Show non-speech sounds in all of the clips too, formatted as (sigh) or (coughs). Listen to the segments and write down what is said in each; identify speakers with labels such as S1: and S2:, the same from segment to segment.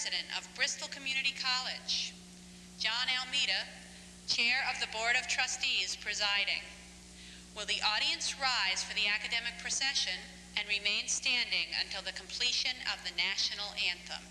S1: president of Bristol Community College. John Almeida, chair of the Board of Trustees, presiding. Will the audience rise for the academic procession and remain standing until the completion of the national anthem?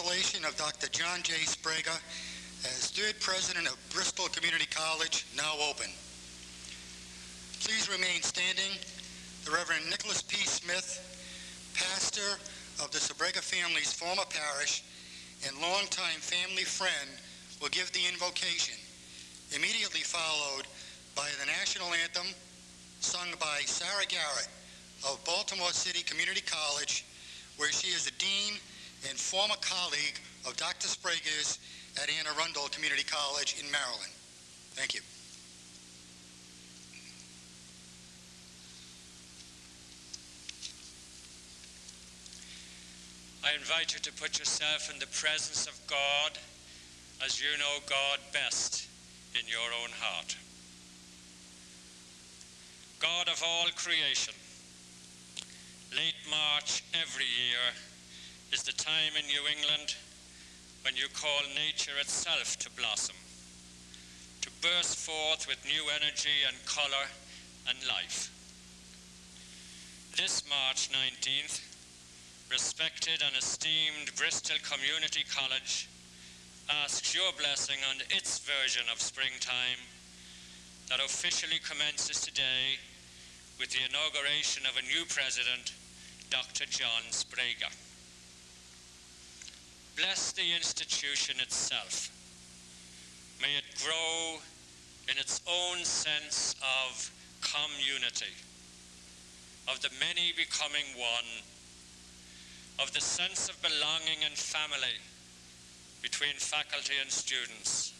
S2: Installation of Dr. John J. Sprague as third president of Bristol Community College now open. Please remain standing. The Reverend Nicholas P. Smith, pastor of the Sprague family's former parish and longtime family friend, will give the invocation, immediately followed by the national anthem sung by Sarah Garrett of Baltimore City Community College, where she is the dean and former colleague of Dr. Sprague's at Anne Arundel Community College in Maryland. Thank you.
S3: I invite you to put yourself in the presence of God as you know God best in your own heart. God of all creation, late March every year is the time in New England when you call nature itself to blossom, to burst forth with new energy and color and life. This March 19th, respected and esteemed Bristol Community College asks your blessing on its version of springtime that officially commences today with the inauguration of a new president, Dr. John Sprague. Bless the institution itself. May it grow in its own sense of community, of the many becoming one, of the sense of belonging and family between faculty and students,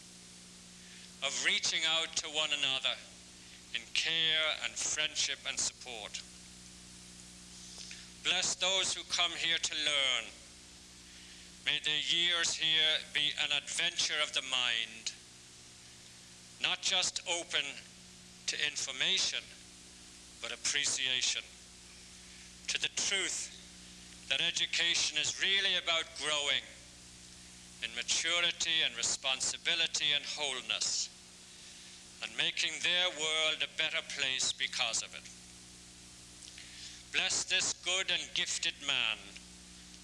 S3: of reaching out to one another in care and friendship and support. Bless those who come here to learn May the years here be an adventure of the mind, not just open to information, but appreciation, to the truth that education is really about growing in maturity and responsibility and wholeness, and making their world a better place because of it. Bless this good and gifted man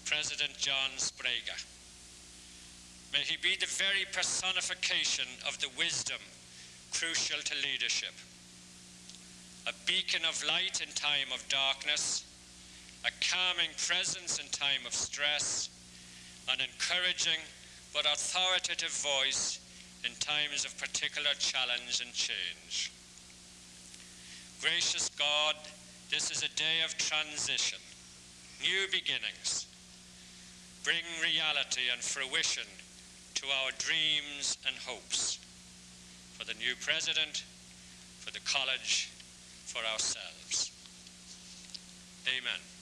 S3: President John Sprague. May he be the very personification of the wisdom crucial to leadership. A beacon of light in time of darkness, a calming presence in time of stress, an encouraging but authoritative voice in times of particular challenge and change. Gracious God, this is a day of transition, new beginnings, bring reality and fruition to our dreams and hopes for the new president, for the college, for ourselves. Amen.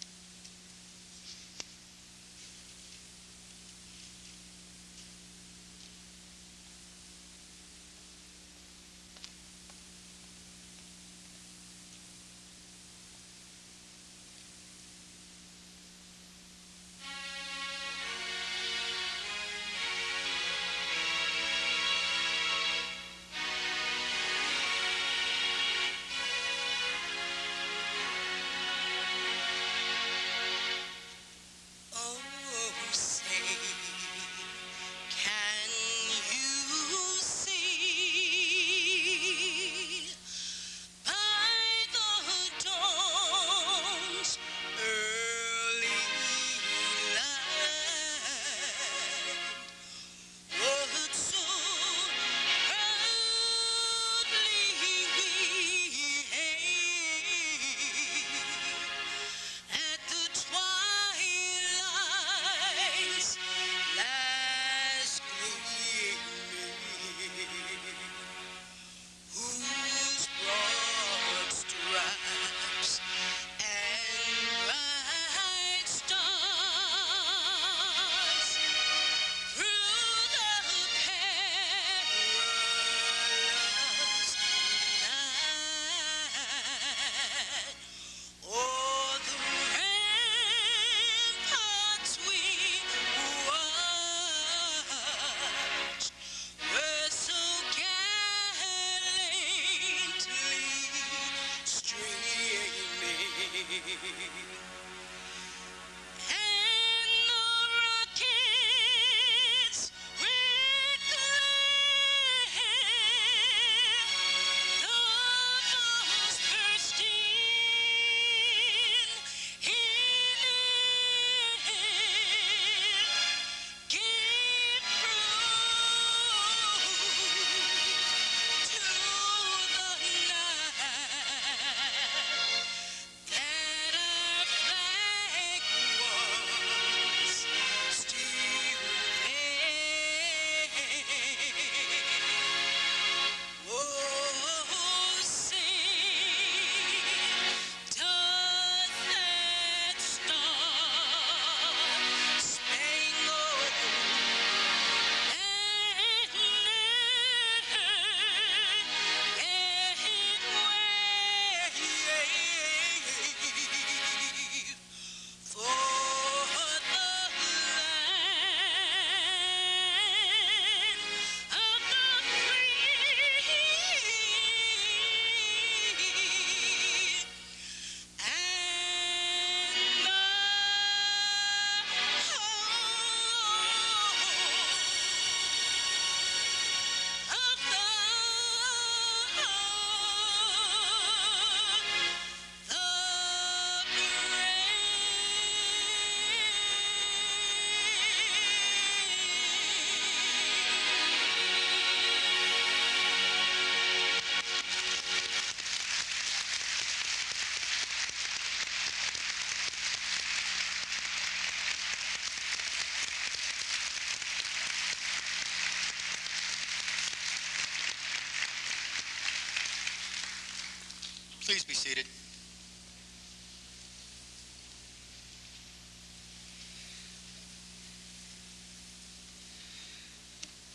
S2: Please be seated.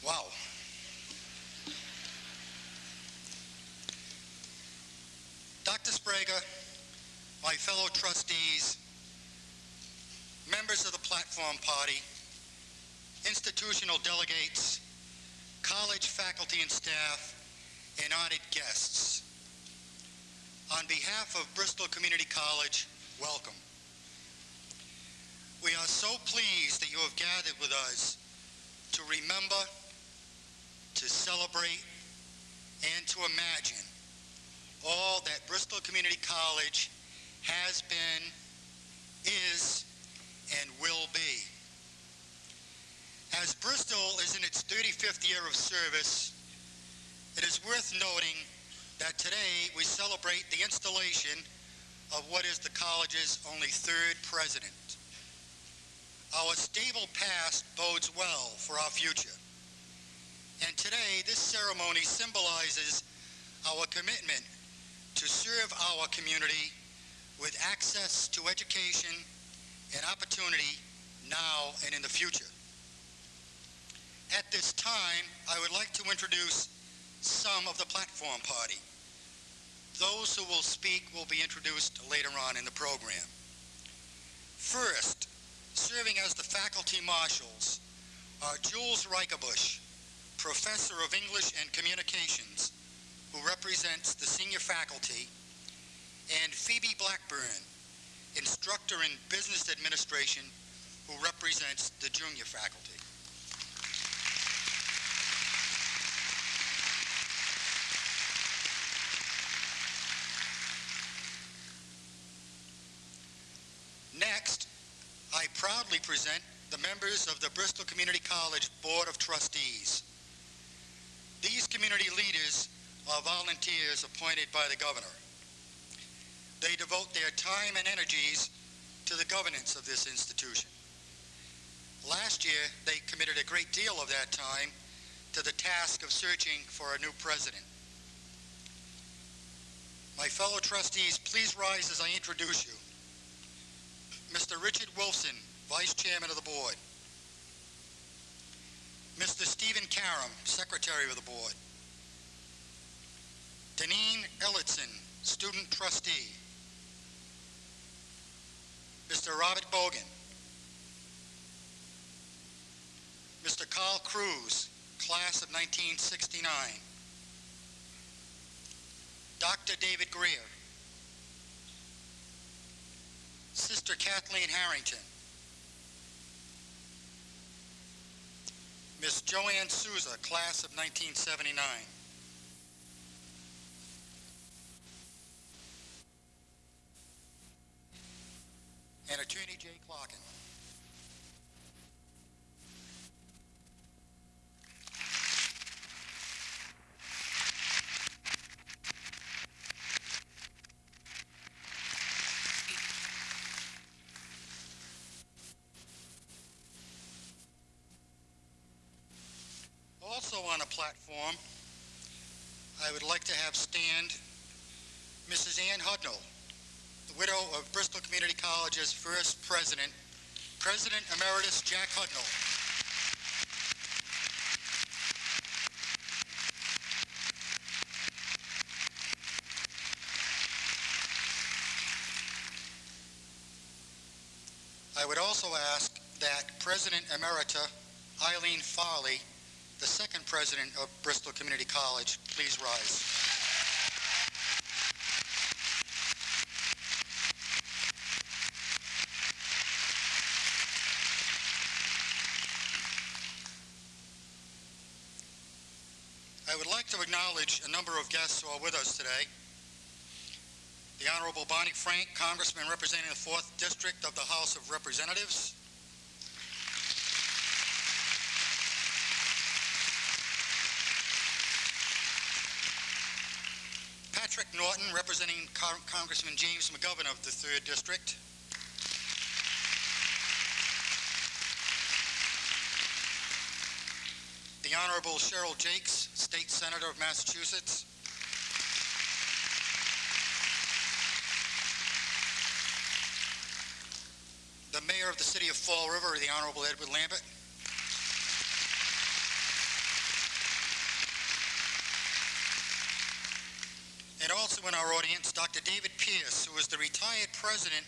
S2: Wow. Dr. Sprague, my fellow trustees, members of the Platform Party, institutional delegates, college faculty and staff, and honored guests. On behalf of Bristol Community College, welcome. We are so pleased that you have gathered with us to remember, to celebrate, and to imagine all that Bristol Community College has been, is, and will be. As Bristol is in its 35th year of service, it is worth noting that today we celebrate the installation of what is the college's only third president. Our stable past bodes well for our future. And today, this ceremony symbolizes our commitment to serve our community with access to education and opportunity now and in the future. At this time, I would like to introduce some of the platform party. Those who will speak will be introduced later on in the program. First, serving as the faculty marshals are Jules Reicherbusch, Professor of English and Communications, who represents the senior faculty, and Phoebe Blackburn, Instructor in Business Administration, who represents the junior faculty. Next, I proudly present the members of the Bristol Community College Board of Trustees. These community leaders are volunteers appointed by the governor. They devote their time and energies to the governance of this institution. Last year, they committed a great deal of that time to the task of searching for a new president. My fellow trustees, please rise as I introduce you. Mr. Richard Wilson, Vice Chairman of the Board. Mr. Stephen Karam, Secretary of the Board. Deneen Elliotson, Student Trustee. Mr. Robert Bogan. Mr. Carl Cruz, Class of 1969. Dr. David Greer. Sister Kathleen Harrington. Miss Joanne Souza, Class of 1979. and Attorney Jay Clarkin. Also on a platform, I would like to have stand Mrs. Ann Hudnall, the widow of Bristol Community College's first president, President Emeritus Jack Hudnall. I would also ask that President Emerita Eileen Farley, the second president of Bristol Community College, please rise. I would like to acknowledge a number of guests who are with us today. The Honorable Barney Frank, Congressman representing the 4th District of the House of Representatives. Patrick Norton, representing Con- Congressman James McGovern of the 3rd District. the Honorable Cheryl Jacques, State Senator of Massachusetts. The Mayor of the City of Fall River, the Honorable Edward Lambert. And also in our audience, Dr. David Pierce, who is the retired president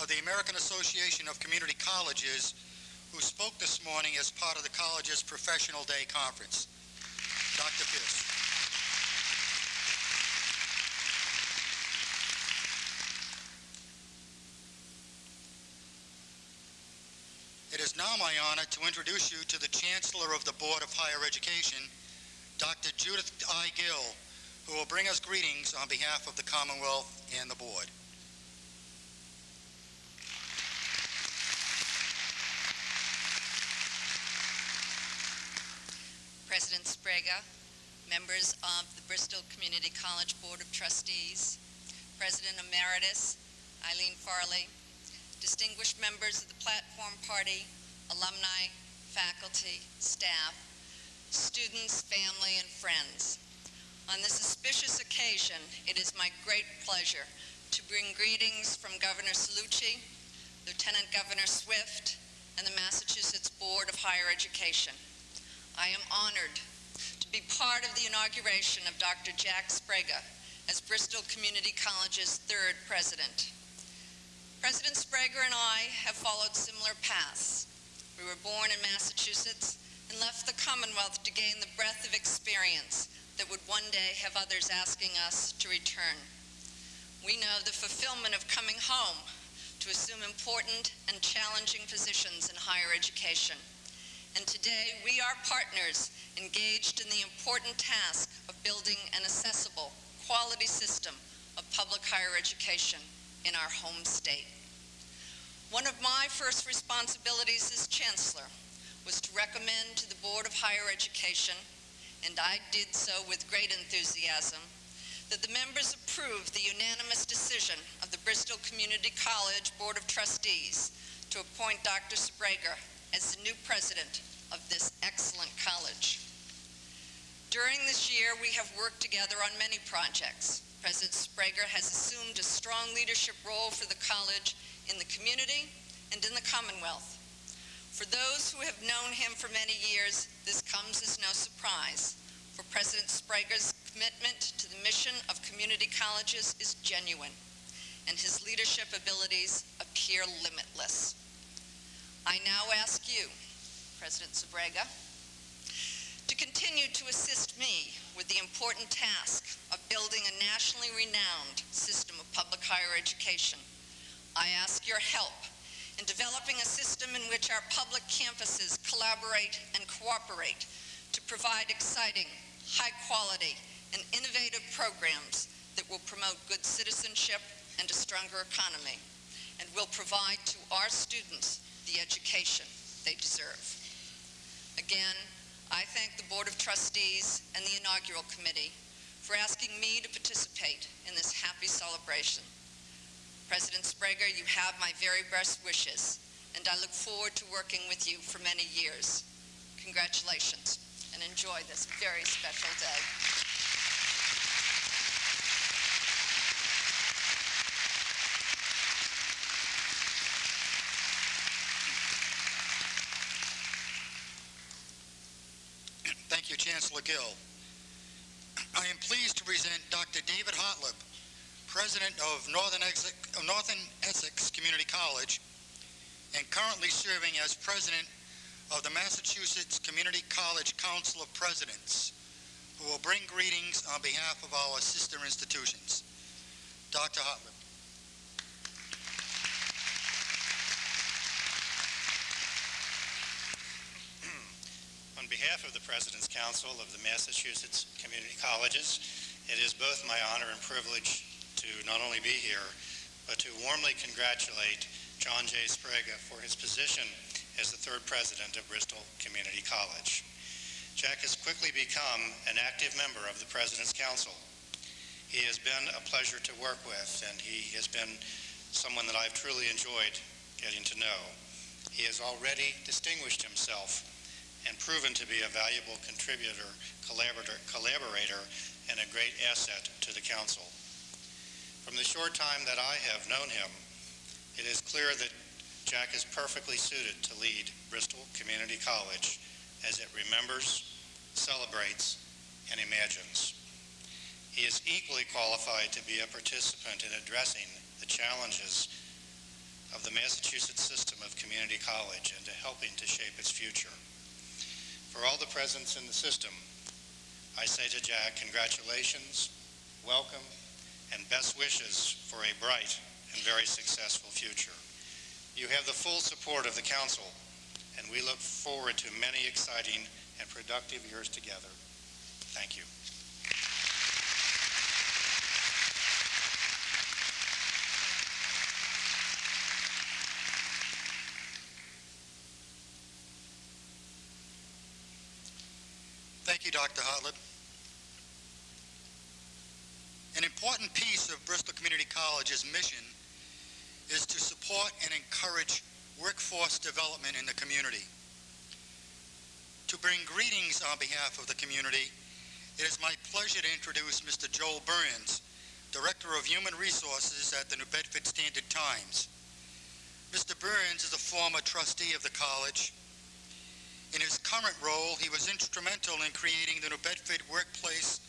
S2: of the American Association of Community Colleges, who spoke this morning as part of the college's Professional Day Conference. Dr. Pierce. It is now my honor to introduce you to the Chancellor of the Board of Higher Education, Dr. Judith I. Gill, who will bring us greetings on behalf of the Commonwealth and the Board.
S4: President Sprague, members of the Bristol Community College Board of Trustees, President Emeritus Eileen Farley, distinguished members of the Platform Party, alumni, faculty, staff, students, family, and friends. On this auspicious occasion, it is my great pleasure to bring greetings from Governor Cellucci, Lieutenant Governor Swift, and the Massachusetts Board of Higher Education. I am honored to be part of the inauguration of Dr. Jack Sprague as Bristol Community College's third president. President Sprague and I have followed similar paths. We were born in Massachusetts and left the Commonwealth to gain the breadth of experience that would one day have others asking us to return. We know the fulfillment of coming home to assume important and challenging positions in higher education. And today, we are partners engaged in the important task of building an accessible, quality system of public higher education in our home state. One of my first responsibilities as Chancellor was to recommend to the Board of Higher Education, and I did so with great enthusiasm, that the members approve the unanimous decision of the Bristol Community College Board of Trustees to appoint Dr. Sprague as the new president of this excellent college. During this year, we have worked together on many projects. President Sprague has assumed a strong leadership role for the college in the community and in the Commonwealth. For those who have known him for many years, this comes as no surprise, for President Sprague's commitment to the mission of community colleges is genuine, and his leadership abilities appear limitless. I now ask you, President Sprague, to continue to assist me with the important task of building a nationally renowned system of public higher education. I ask your help in developing a system in which our public campuses collaborate and cooperate to provide exciting, high quality, and innovative programs that will promote good citizenship and a stronger economy, and will provide to our students the education they deserve. Again, I thank the Board of Trustees and the Inaugural Committee for asking me to participate in this happy celebration. President Sprague, you have my very best wishes, and I look forward to working with you for many years. Congratulations, and enjoy this very special day.
S2: Thank you, Chancellor Gill. I am pleased to present Dr. David Hartleb, President of Northern Essex, Northern Essex Community College and currently serving as President of the Massachusetts Community College Council of Presidents, who will bring greetings on behalf of our sister institutions. Dr. Hartleb.
S5: On behalf of the President's Council of the Massachusetts Community Colleges, it is both my honor and privilege to not only be here, but to warmly congratulate John J. Sprague for his position as the third president of Bristol Community College. Jack has quickly become an active member of the President's Council. He has been a pleasure to work with, and he has been someone that I've truly enjoyed getting to know. He has already distinguished himself and proven to be a valuable contributor, collaborator, collaborator, and a great asset to the council. From the short time that I have known him, it is clear that Jack is perfectly suited to lead Bristol Community College as it remembers, celebrates, and imagines. He is equally qualified to be a participant in addressing the challenges of the Massachusetts system of community college and to helping to shape its future. For all the presents in the system, I say to Jack, congratulations, welcome, and best wishes for a bright and very successful future. You have the full support of the council, and we look forward to many exciting and productive years together. Thank you.
S2: Thank you, Dr. Hartleb. An important piece of Bristol Community College's mission is to support and encourage workforce development in the community. To bring greetings on behalf of the community, it is my pleasure to introduce Mr. Joel Burns, Director of Human Resources at the New Bedford Standard Times. Mr. Burns is a former trustee of the college. In his current role, he was instrumental in creating the New Bedford Workplace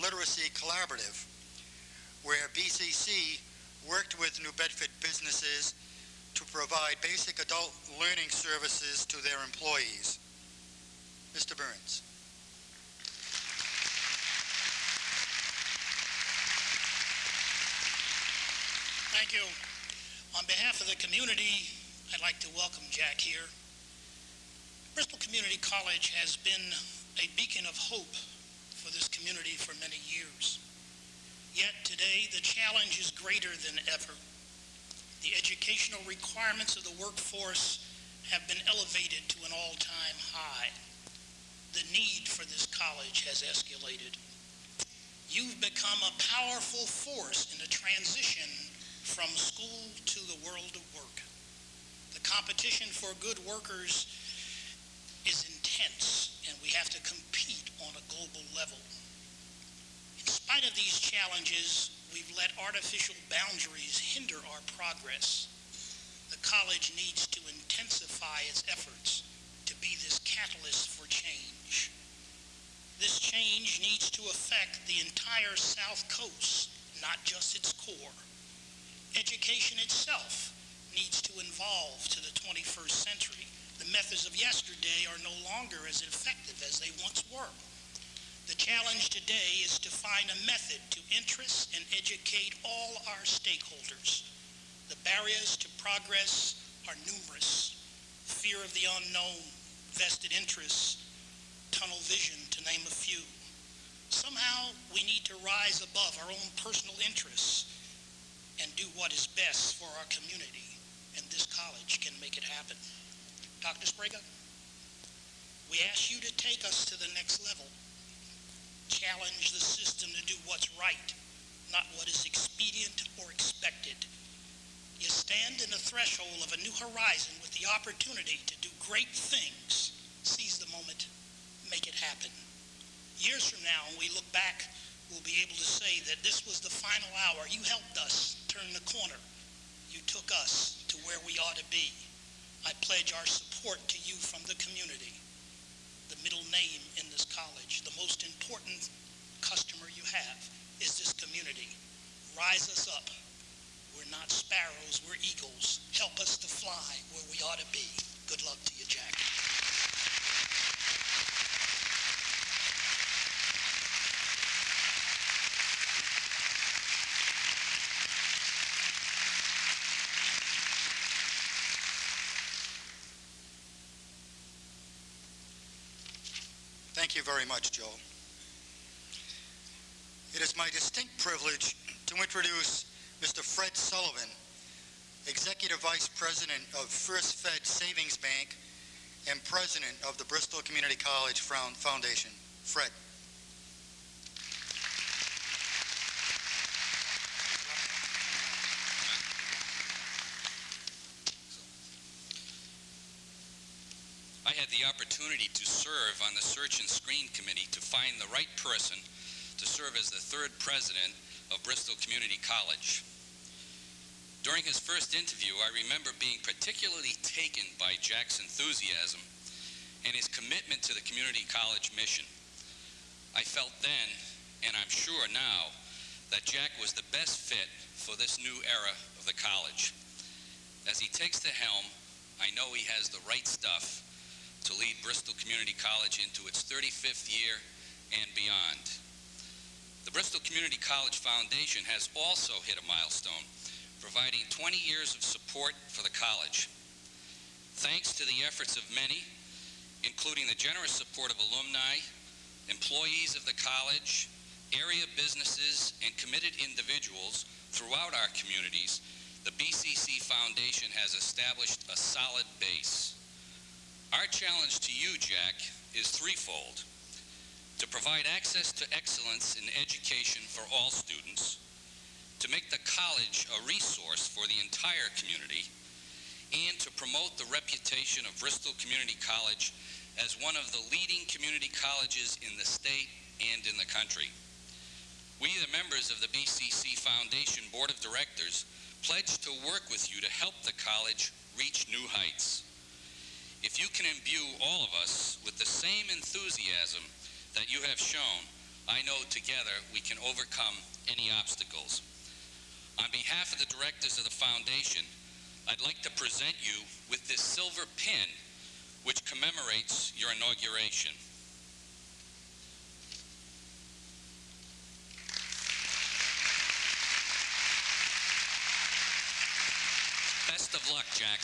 S2: Literacy Collaborative, where BCC worked with New Bedford businesses to provide basic adult learning services to their employees. Mr. Burns.
S6: Thank you. On behalf of the community, I'd like to welcome Jack here. Bristol Community College has been a beacon of hope for this community for many years. Yet today, the challenge is greater than ever. The educational requirements of the workforce have been elevated to an all-time high. The need for this college has escalated. You've become a powerful force in the transition from school to the world of work. The competition for good workers is intense, and we have to compete on a global level. In spite of these challenges, we've let artificial boundaries hinder our progress. The college needs to intensify its efforts to be this catalyst for change. This change needs to affect the entire South Coast, not just its core. Education itself needs to evolve to the 21st century. The methods of yesterday are no longer as effective as they once were. The challenge today is to find a method to interest and educate all our stakeholders. The barriers to progress are numerous. Fear of the unknown, vested interests, tunnel vision, to name a few. Somehow, we need to rise above our own personal interests and do what is best for our community, and this college can make it happen. Dr. Sprague, we ask you to take us to the next level. Challenge the system to do what's right, not what is expedient or expected. You stand in the threshold of a new horizon with the opportunity to do great things. Seize the moment, make it happen. Years from now, when we look back, we'll be able to say that this was the final hour. You helped us turn the corner. You took us to where we ought to be. I pledge our support to you from the community. The middle name in this college, the most important customer you have is this community. Rise us up. We're not sparrows, we're eagles. Help us to fly where we ought to be. Good luck to you, Jack.
S2: Thank you very much, Joel. It is my distinct privilege to introduce Mr. Fred Sullivan, Executive Vice President of First Fed Savings Bank and President of the Bristol Community College Foundation. Fred.
S7: I had opportunity to serve on the Search and Screen Committee to find the right person to serve as the third president of Bristol Community College. During his first interview, I remember being particularly taken by Jack's enthusiasm and his commitment to the community college mission. I felt then, and I'm sure now, that Jack was the best fit for this new era of the college. As he takes the helm, I know he has the right stuff to lead Bristol Community College into its 35th year and beyond. The Bristol Community College Foundation has also hit a milestone, providing 20 years of support for the college. Thanks to the efforts of many, including the generous support of alumni, employees of the college, area businesses, and committed individuals throughout our communities, the BCC Foundation has established a solid base. Our challenge to you, Jack, is threefold. To provide access to excellence in education for all students, to make the college a resource for the entire community, and to promote the reputation of Bristol Community College as one of the leading community colleges in the state and in the country. We, the members of the BCC Foundation Board of Directors, pledge to work with you to help the college reach new heights. If you can imbue all of us with the same enthusiasm that you have shown, I know together we can overcome any obstacles. On behalf of the directors of the foundation, I'd like to present you with this silver pin which commemorates your inauguration. Best of luck, Jack.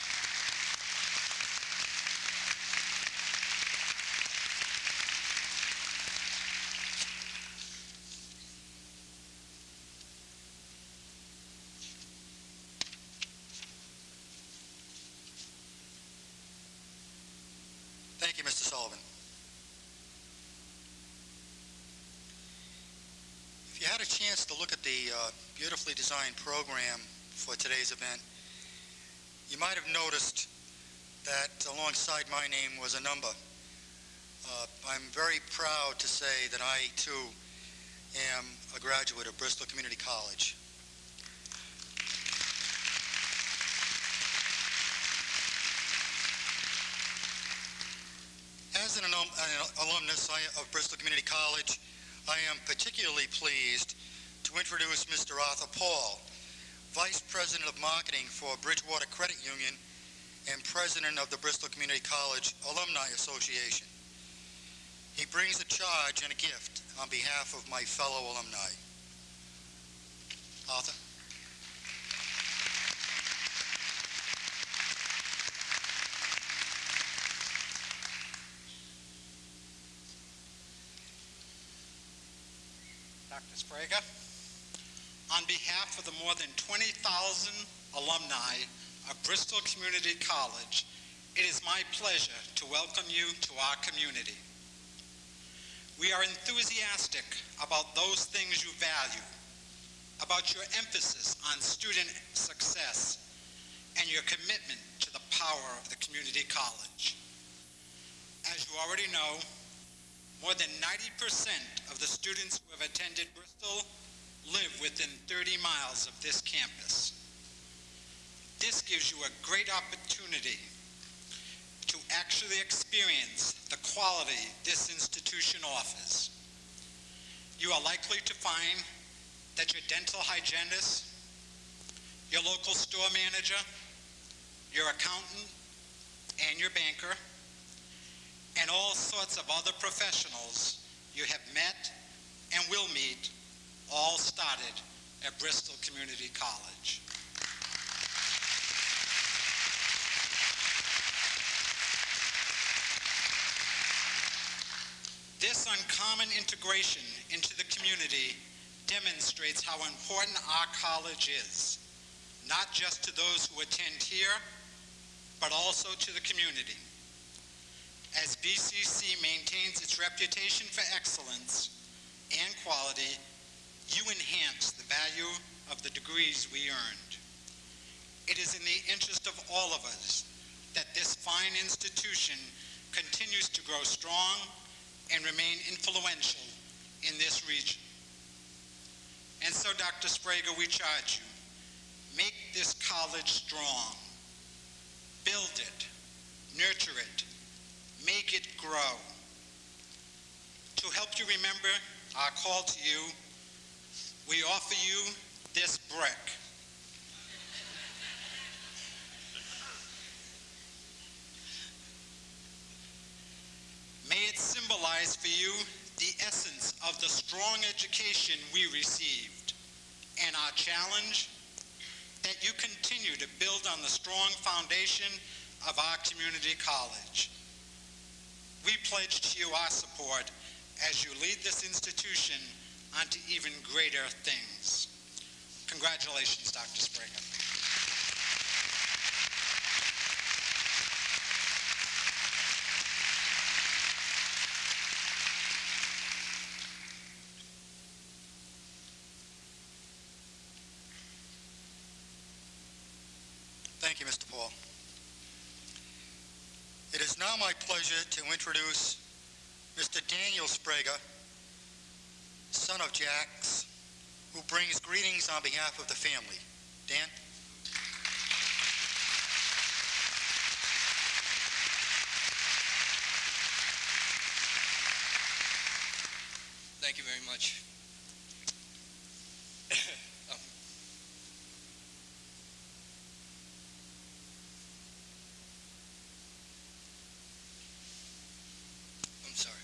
S2: Thank you, Mr. Sullivan. If you had a chance to look at uh, beautifully designed program for today's event, you might have noticed that alongside my name was a number. Uh, I'm very proud to say that I, too, am a graduate of Bristol Community College. As an alum- an alumnus of Bristol Community College, I am particularly pleased to introduce Mr. Arthur Paul, Vice President of Marketing for Bridgewater Credit Union and President of the Bristol Community College Alumni Association. He brings a charge and a gift on behalf of my fellow alumni. Arthur?
S8: Dr. Sprague. On behalf of the more than 20,000 alumni of Bristol Community College, it is my pleasure to welcome you to our community. We are enthusiastic about those things you value, about your emphasis on student success, and your commitment to the power of the community college. As you already know, more than 90% of the students who have attended Bristol live within 30 miles of this campus. This gives you a great opportunity to actually experience the quality this institution offers. You are likely to find that your dental hygienist, your local store manager, your accountant, and your banker and all sorts of other professionals you have met and will meet all started at Bristol Community College. This uncommon integration into the community demonstrates how important our college is, not just to those who attend here, but also to the community. As BCC maintains its reputation for excellence and quality, you enhance the value of the degrees we earned. It is in the interest of all of us that this fine institution continues to grow strong and remain influential in this region. And so, Dr. Sprague, we charge you, make this college strong. Build it, nurture it, make it grow. To help you remember our call to you, we offer you this brick. May it symbolize for you the essence of the strong education we received and our challenge that you continue to build on the strong foundation of our community college. We pledge to you our support as you lead this institution onto even greater things. Congratulations, Dr. Springer.
S2: Thank you, Mr. Paul. It is now my pleasure to introduce Mr. Daniel Sprague, son of Jack's, who brings greetings on behalf of the family. Dan?
S9: Thank you very much. Um, I'm sorry.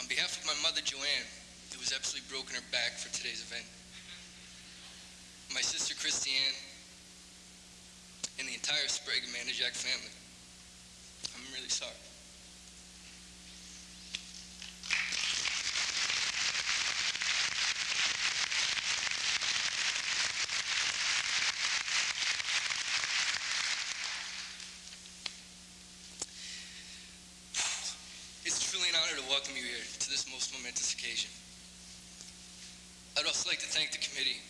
S9: On behalf of my mother, Joanne, who was absolutely broken her back for today's event, my sister, Christiane, and the entire Sprague and Manajak family, I'm really sorry. It's truly an honor to welcome you here to this most momentous occasion. I'd also like to thank the committee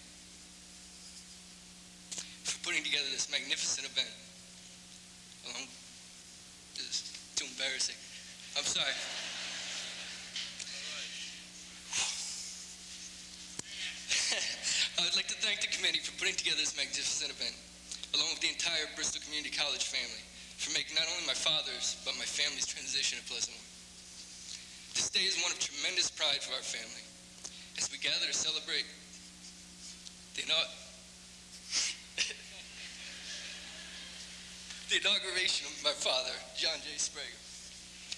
S9: for putting together this magnificent event. Along, this is too embarrassing. I'm sorry. (laughs) I would like to thank the committee for putting together this magnificent event, along with the entire Bristol Community College family, for making not only my father's, but my family's transition to Pleasantville. This day is one of tremendous pride for our family as we gather to celebrate the, (laughs) the inauguration of my father, John J. Sprague.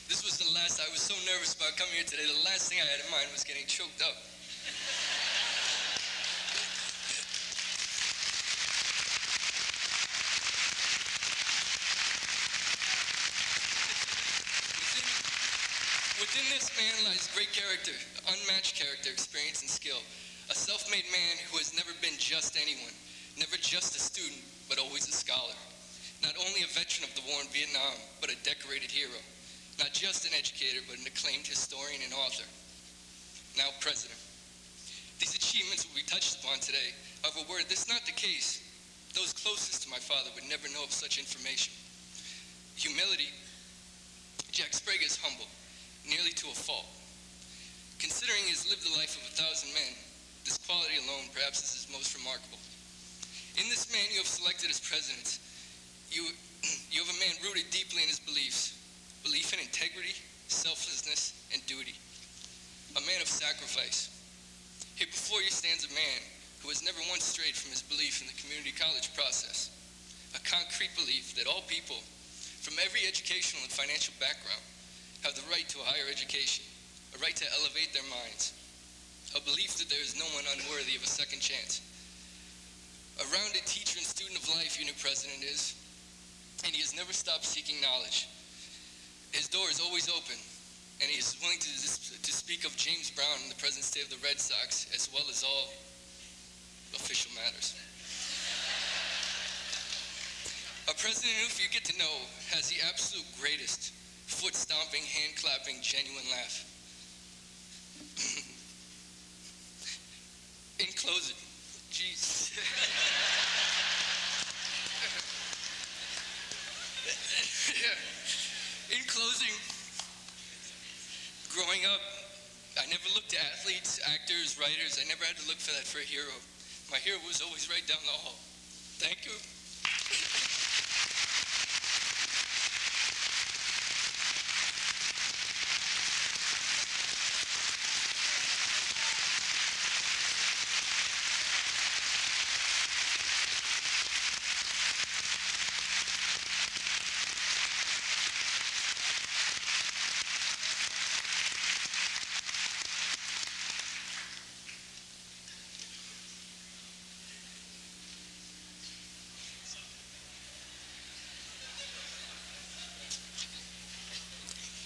S9: This was the last, I was so nervous about coming here today, the last thing I had in mind was getting choked up. Within, within this man lies great character, unmatched character, experience, and skill. A self-made man who has never been just anyone, never just a student, but always a scholar. Not only a veteran of the war in Vietnam, but a decorated hero. Not just an educator, but an acclaimed historian and author. Now president. These achievements will be touched upon today. However, were this not the case, those closest to my father would never know of such information. Humility, Jack Sprague is humble, nearly to a fault. Considering he has lived the life of a thousand men, this quality alone perhaps is his most remarkable. In this man you have selected as president, you, (clears throat) you have a man rooted deeply in his beliefs, belief in integrity, selflessness, and duty. A man of sacrifice. Here before you stands a man who has never once strayed from his belief in the community college process. A concrete belief that all people, from every educational and financial background, have the right to a higher education, a right to elevate their minds, a belief that there is no one unworthy of a second chance. A rounded teacher and student of life, your new president is, and he has never stopped seeking knowledge. His door is always open, and he is willing to, to speak of James Brown and the present state of the Red Sox, as well as all official matters. A president who, if you get to know, has the absolute greatest foot stomping, hand clapping, genuine laugh. (laughs) In closing, jeez. (laughs) In closing, growing up, I never looked to athletes, actors, writers. I never had to look for that for a hero. My hero was always right down the hall. Thank you.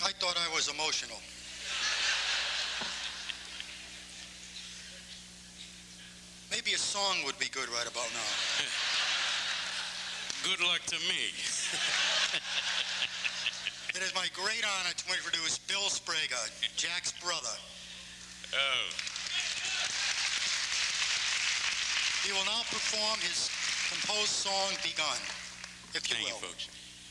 S2: I thought I was emotional. Maybe a song would be good right about now. (laughs)
S10: Good luck to me. (laughs)
S2: It is my great honor to introduce Bill Sprague, Jack's brother.
S10: Oh,
S2: He will now perform his composed song, Begun, if you
S10: thank you,
S2: will.
S10: folks.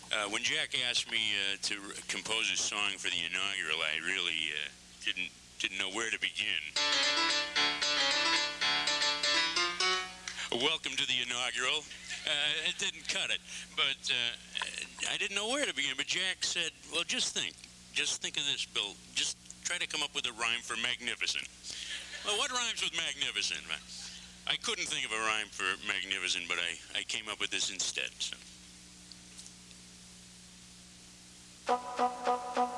S10: Uh, when Jack asked me uh, to compose a song for the inaugural, I really uh, didn't didn't know where to begin. Welcome to the inaugural. Uh, it didn't cut it, but uh, I didn't know where to begin. But Jack said, "Well, just think, just think of this, Bill. Just try to come up with a rhyme for magnificent." Well, what rhymes with magnificent? I couldn't think of a rhyme for magnificent, but I, I came up with this instead. So. Back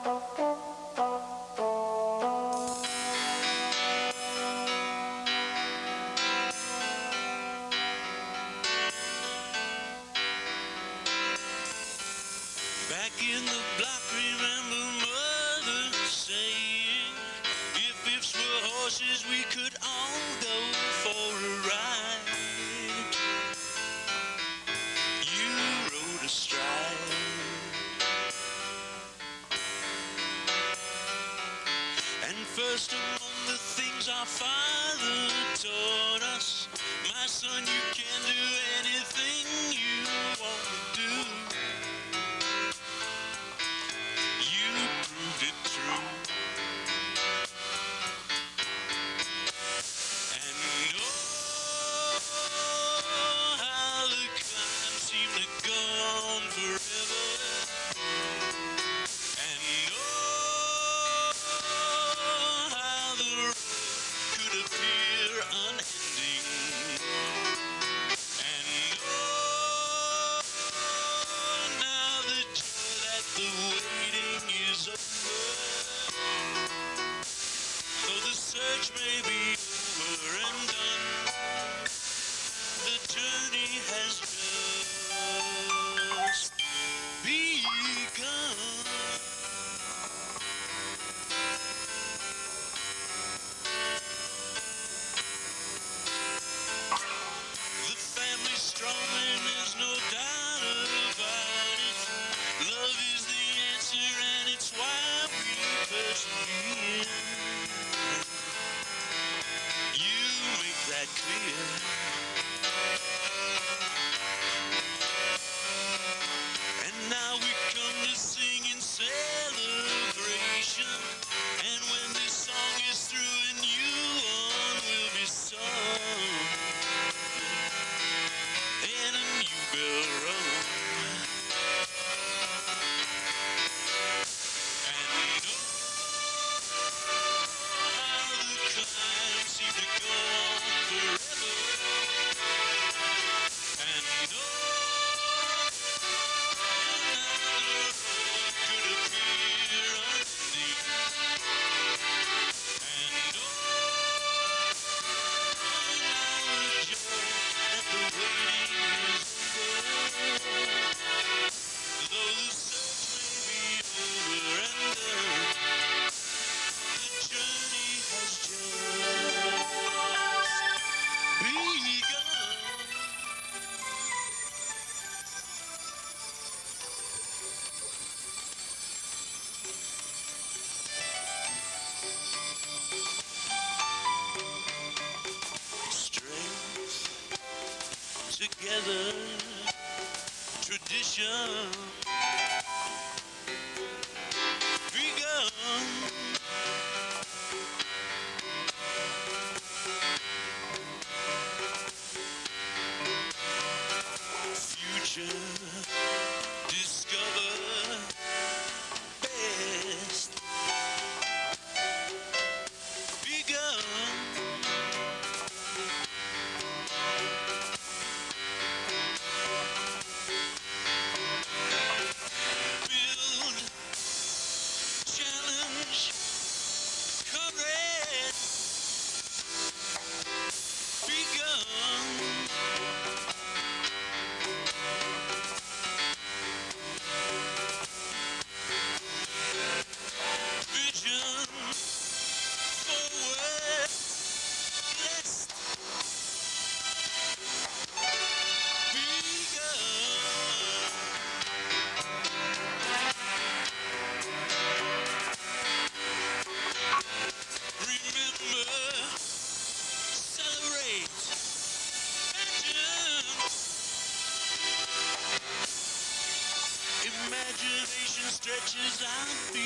S10: stretches out. before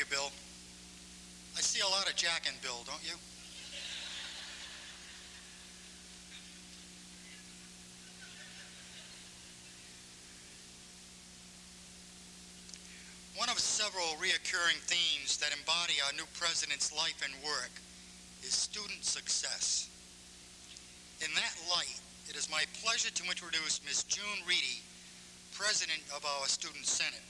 S11: you,
S2: Bill. I see a lot of Jack and Bill, don't you? One of several reoccurring themes that embody our new president's life and work is student success. In that light, it is my pleasure to introduce Ms. June Reedy, President of our Student Senate.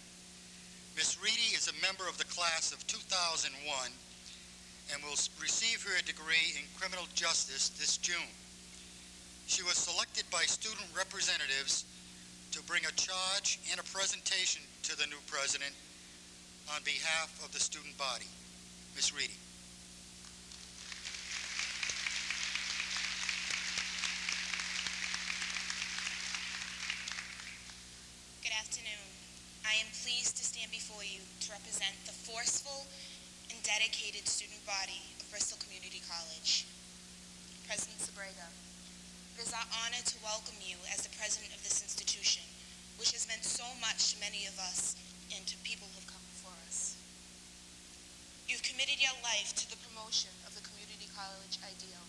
S2: Ms. Reedy is a member of the class of 2001 and will receive her degree in criminal justice this June. She was selected by student representatives to bring a charge and a presentation to the new president on behalf of the student body. Ms. Reedy.
S12: Good afternoon. I am pleased to stand before you to represent the forceful and dedicated student body of Bristol Community College. President Sprague, it is our honor to welcome you as the president of this institution, which has meant so much to many of us and to people who have come before us. You've committed your life to the promotion of the community college ideal.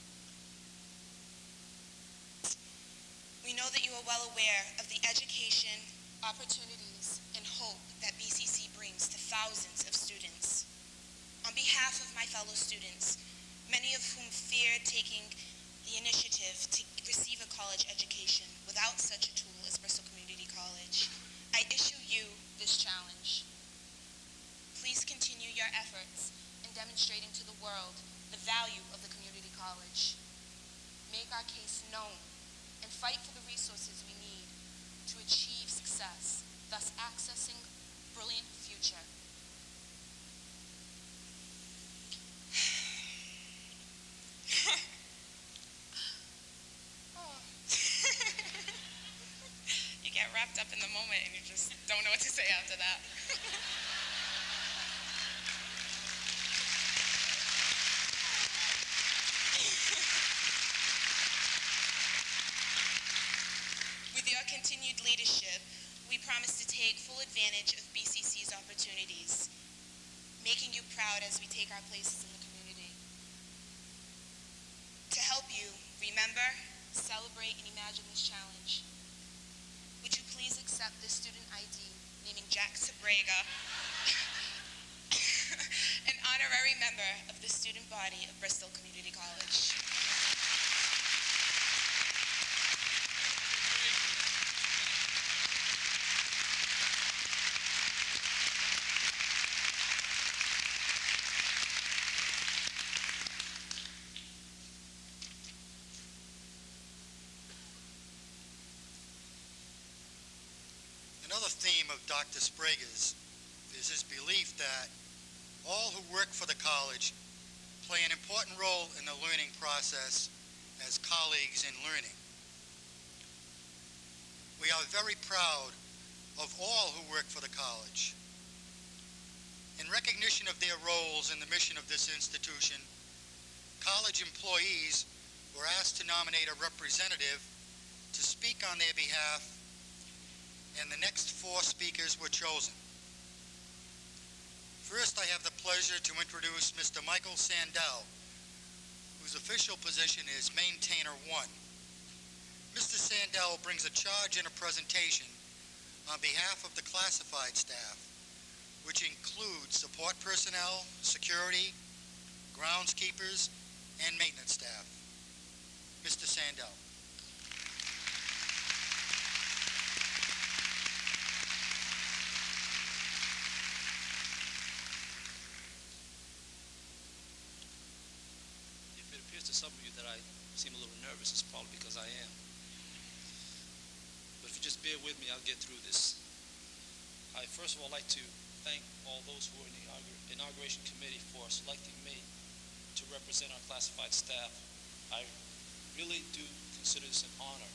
S12: We know that you are well aware of the education, opportunities, and hope that BCC brings to thousands of students. On behalf of my fellow students, many of whom feared taking the initiative to receive a college education without such a tool as Bristol Community College, I issue you this challenge. Please continue your efforts in demonstrating to the world the value of the community college. Make our case known and fight for the resources we need to achieve success, thus accessing brilliant future. Oh. you get wrapped up in the moment and you just don't know what to say after that. With your continued leadership, we promise to take full advantage of BCC's opportunities, making you proud as we take our places in the community. To help you remember, celebrate, and imagine this challenge, would you please accept this student ID naming Jack Sprague, (coughs) an honorary member of the student body of Bristol Community College?
S2: Dr. Sprague's is his belief that all who work for the college play an important role in the learning process as colleagues in learning. We are very proud of all who work for the college. In recognition of their roles in the mission of this institution, college employees were asked to nominate a representative to speak on their behalf, and the next four speakers were chosen. First, I have the pleasure to introduce Mr. Michael Sandell, whose official position is Maintainer 1. Mr. Sandell brings a charge and a presentation on behalf of the classified staff, which includes support personnel, security, groundskeepers, and maintenance staff. Mr. Sandell.
S13: If it appears to some of you that I seem a little nervous, probably because I am. But if you just bear with me, I'll get through this. I first of all like to thank all those who were in the inauguration committee for selecting me to represent our classified staff. I really do consider this an honor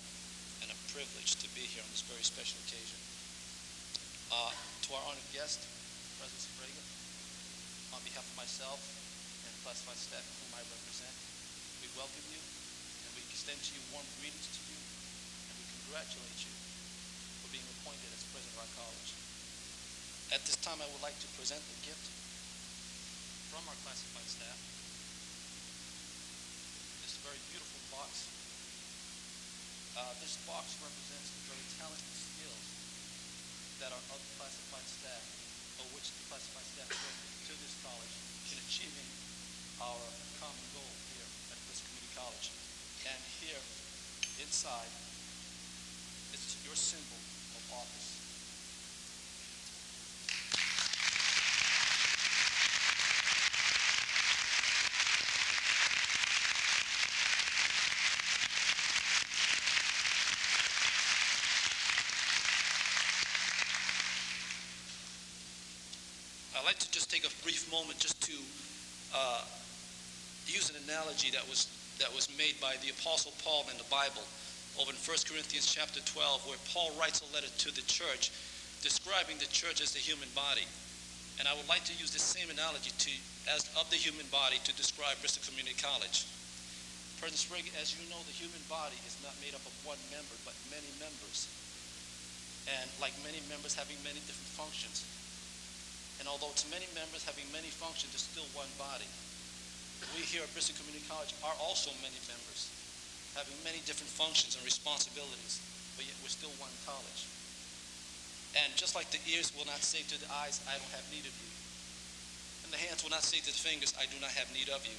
S13: and a privilege to be here on this very special occasion. Uh, to our honored guest, President Reagan, on behalf of myself and classified staff whom I represent, we welcome you extend to you warm greetings to you and we congratulate you for being appointed as president of our college. At this time, I would like to present the gift from our classified staff. This very beautiful box. Uh, this box represents the very talent and skills that our other classified staff, or which the classified staff bring to this college in achieving our common goal here at Bristol Community College. And here, inside, is your symbol of office. I'd like to just take a brief moment just to uh, use an analogy that was that was made by the Apostle Paul in the Bible over in 1 Corinthians chapter 12, where Paul writes a letter to the church describing the church as the human body. And I would like to use the same analogy to, as of the human body to describe Bristol Community College. President Sprague, as you know, the human body is not made up of one member, but many members. And like many members having many different functions. And although it's many members having many functions, it's still one body. We here at Bristol Community College are also many members, having many different functions and responsibilities, but yet we're still one college. And just like the ears will not say to the eyes, I don't have need of you, and the hands will not say to the fingers, I do not have need of you,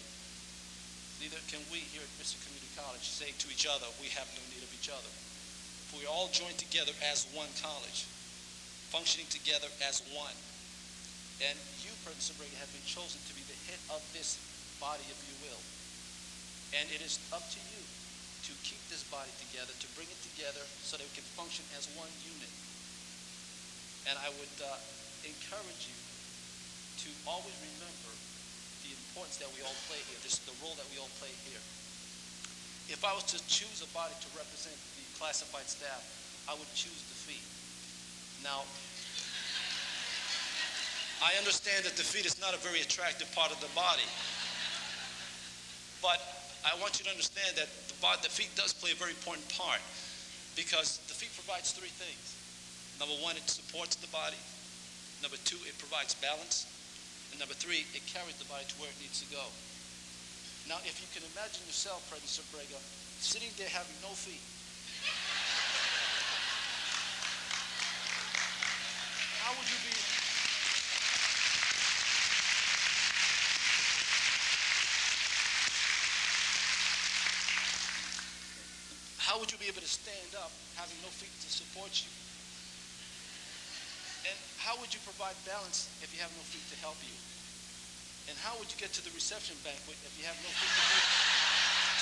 S13: neither can we here at Bristol Community College say to each other, we have no need of each other. For we all join together as one college, functioning together as one. And you, President Sprague, have been chosen to be the head of this body, if you will. And it is up to you to keep this body together, to bring it together so that we can function as one unit. And I would uh, encourage you to always remember the importance that we all play here, this, the role that we all play here. If I was to choose a body to represent the classified staff, I would choose the feet. Now, I understand that the feet is not a very attractive part of the body. But I want you to understand that the, the feet does play a very important part because the feet provides three things. Number one, it supports the body. Number two, it provides balance. And number three, it carries the body to where it needs to go. Now, if you can imagine yourself, President Sprague, sitting there having no feet, how would you be how would you able to stand up having no feet to support you? And how would you provide balance if you have no feet to help you? And how would you get to the reception banquet if you have no feet to get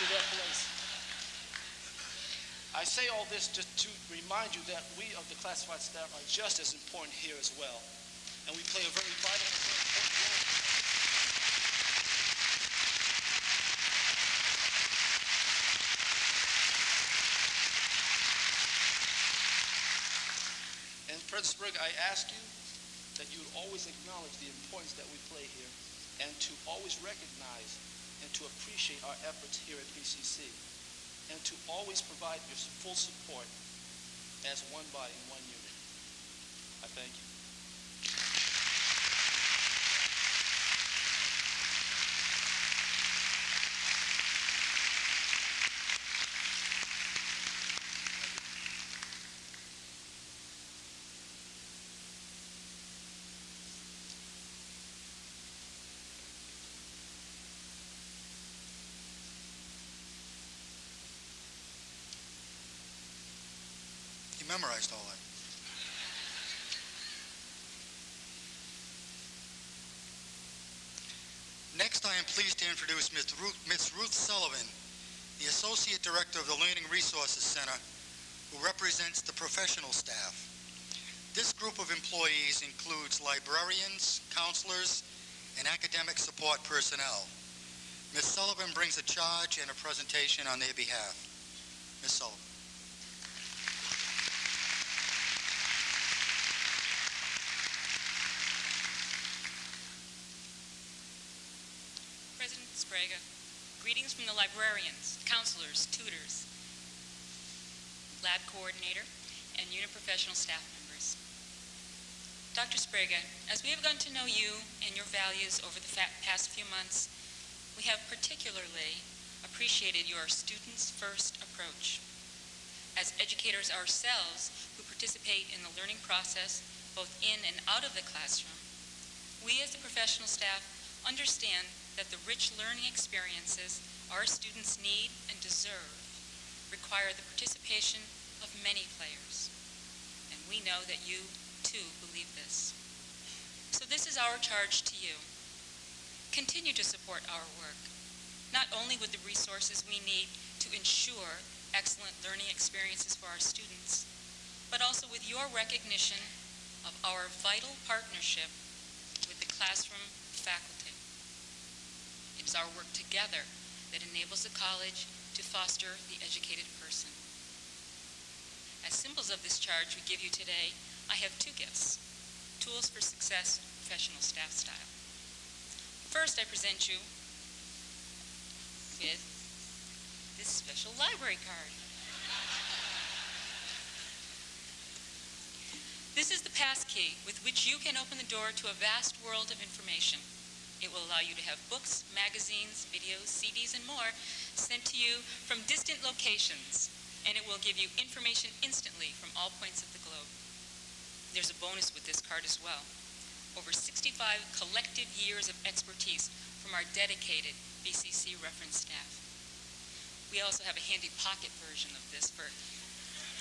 S13: to that place? I say all this just to remind you that we of the classified staff are just as important here as well. And we play a very vital role. President I ask you that you always acknowledge the importance that we play here and to always recognize and to appreciate our efforts here at BCC and to always provide your full support as one body, and one unit. I thank you.
S2: He memorized all that. Next, I am pleased to introduce Ms. Ruth, Ms. Ruth Sullivan, the Associate Director of the Learning Resources Center, who represents the professional staff. This group of employees includes librarians, counselors, and academic support personnel. Ms. Sullivan brings a charge and a presentation on their behalf. Ms. Sullivan.
S14: President Sprague, greetings from the librarians, counselors, tutors, lab coordinator, and unit professional staff members. Dr. Sprague, as we have gotten to know you and your values over the past few months, we have particularly appreciated your students first approach. As educators ourselves who participate in the learning process both in and out of the classroom, we as the professional staff understand that the rich learning experiences our students need and deserve require the participation of many players. We know that you, too, believe this. So this is our charge to you. Continue to support our work, not only with the resources we need to ensure excellent learning experiences for our students, but also with your recognition of our vital partnership with the classroom faculty. It is our work together that enables the college to foster the educated. As symbols of this charge we give you today, I have two gifts, tools for success professional staff style. First, I present you with this special library card. This is the pass key with which you can open the door to a vast world of information. It will allow you to have books, magazines, videos, CDs, and more sent to you from distant locations, and it will give you information instantly from all points of the globe. There's a bonus with this card as well. Over 65 collective years of expertise from our dedicated BCC reference staff. We also have a handy pocket version of this for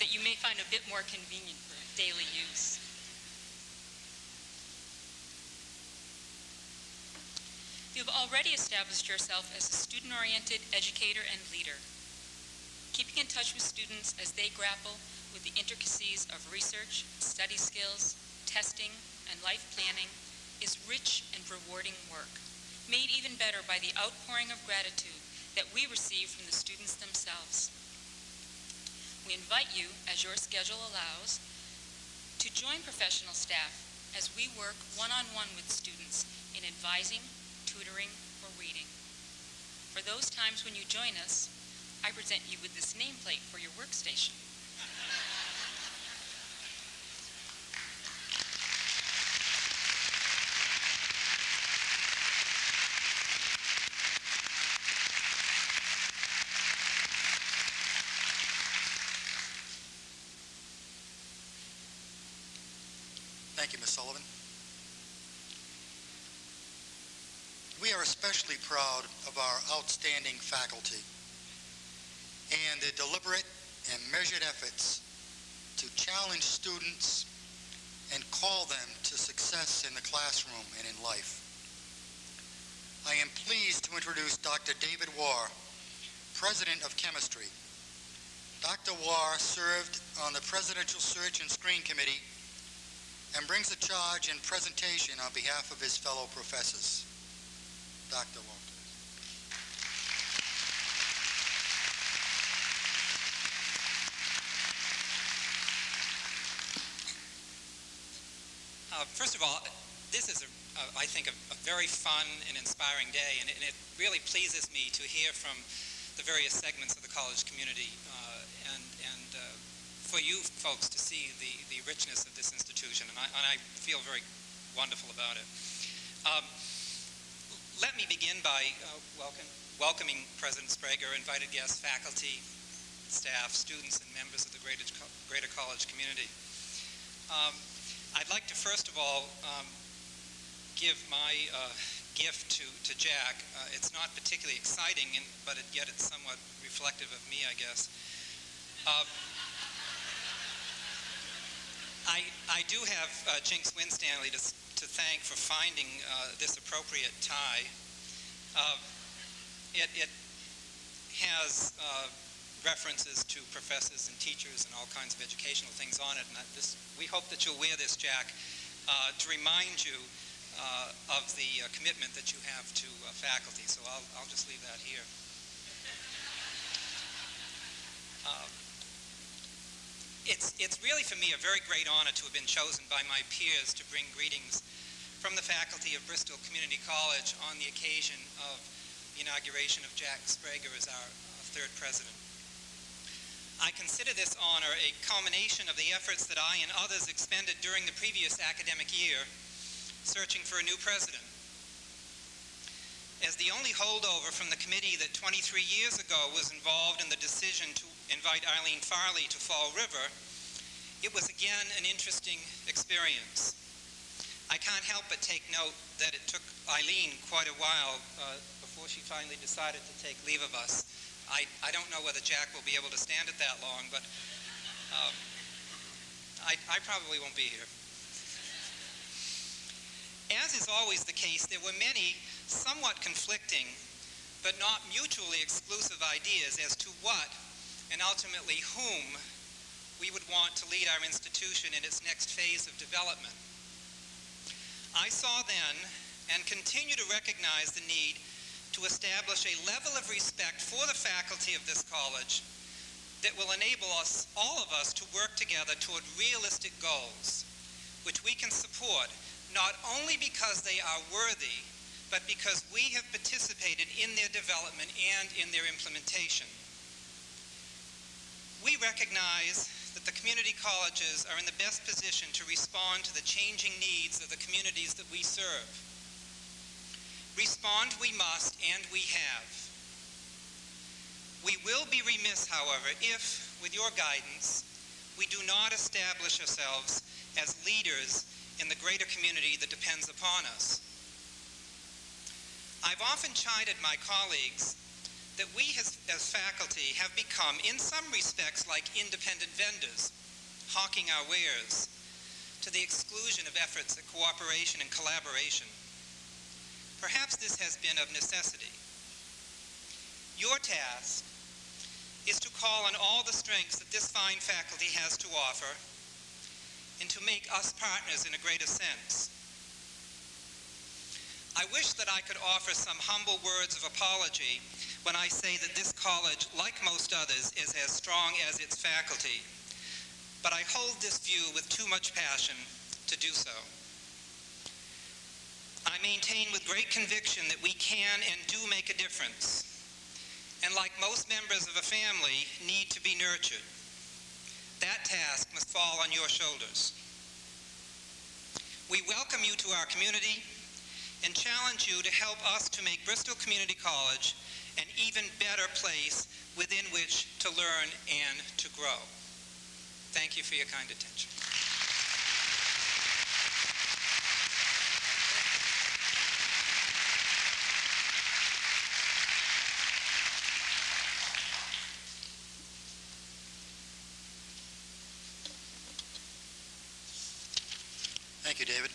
S14: that you may find a bit more convenient for daily use. You have already established yourself as a student-oriented educator and leader. Keeping in touch with students as they grapple with the intricacies of research, study skills, testing, and life planning is rich and rewarding work, made even better by the outpouring of gratitude that we receive from the students themselves. We invite you, as your schedule allows, to join professional staff as we work one-on-one with students in advising, tutoring, or reading. For those times when you join us, I present you with this nameplate for your workstation.
S2: Thank you, Ms. Sullivan. We are especially proud of our outstanding faculty and their deliberate and measured efforts to challenge students and call them to success in the classroom and in life. I am pleased to introduce Dr. David Warr, President of Chemistry. Dr. Warr served on the Presidential Search and Screen Committee and brings a charge and presentation on behalf of his fellow professors. Dr.
S15: Uh, first of all, this is, a, a, I think, a, a very fun and inspiring day, and it, and it really pleases me to hear from the various segments of the college community uh, and, and uh, for you folks to see the, the richness of this institution, and I, and I feel very wonderful about it. Um, let me begin by uh, welcome, welcoming President Sprague, invited guests, faculty, staff, students, and members of the Greater, Greater College community. Um, I'd like to first of all um, give my uh, gift to, to Jack. Uh, it's not particularly exciting, but it, yet it's somewhat reflective of me, I guess. Uh, I, I do have uh, Jinx Winstanley to, to thank for finding uh, this appropriate tie. Uh, it, it has references to professors and teachers and all kinds of educational things on it. And this, we hope that you'll wear this, Jack, uh, to remind you uh, of the uh, commitment that you have to uh, faculty. So I'll, I'll just leave that here. (laughs) Um, it's, it's really for me a very great honor to have been chosen by my peers to bring greetings from the faculty of Bristol Community College on the occasion of the inauguration of Jack Sprague as our third president. I consider this honor a culmination of the efforts that I and others expended during the previous academic year searching for a new president. As the only holdover from the committee that 23 years ago was involved in the decision to invite Eileen Farley to Fall River, it was again an interesting experience. I can't help but take note that it took Eileen quite a while uh, before she finally decided to take leave of us. I, I don't know whether Jack will be able to stand it that long, but um, I, I probably won't be here. As is always the case, there were many somewhat conflicting but not mutually exclusive ideas as to what and ultimately whom we would want to lead our institution in its next phase of development. I saw then and continue to recognize the need to establish a level of respect for the faculty of this college that will enable us, all of us, to work together toward realistic goals, which we can support not only because they are worthy, but because we have participated in their development and in their implementation. We recognize that the community colleges are in the best position to respond to the changing needs of the communities that we serve. Respond we must, and we have. We will be remiss, however, if, with your guidance, we do not establish ourselves as leaders in the greater community that depends upon us. I've often chided my colleagues that we as, as, faculty have become, in some respects, like independent vendors, hawking our wares, to the exclusion of efforts at cooperation and collaboration. Perhaps this has been of necessity. Your task is to call on all the strengths that this fine faculty has to offer and to make us partners in a greater sense. I wish that I could offer some humble words of apology when I say that this college, like most others, is as strong as its faculty. But I hold this view with too much passion to do so. I maintain with great conviction that we can and do make a difference, and like most members of a family, need to be nurtured. That task must fall on your shoulders. We welcome you to our community and challenge you to help us to make Bristol Community College an even better place within which to learn and to grow. Thank you for your kind attention.
S2: Thank you, David.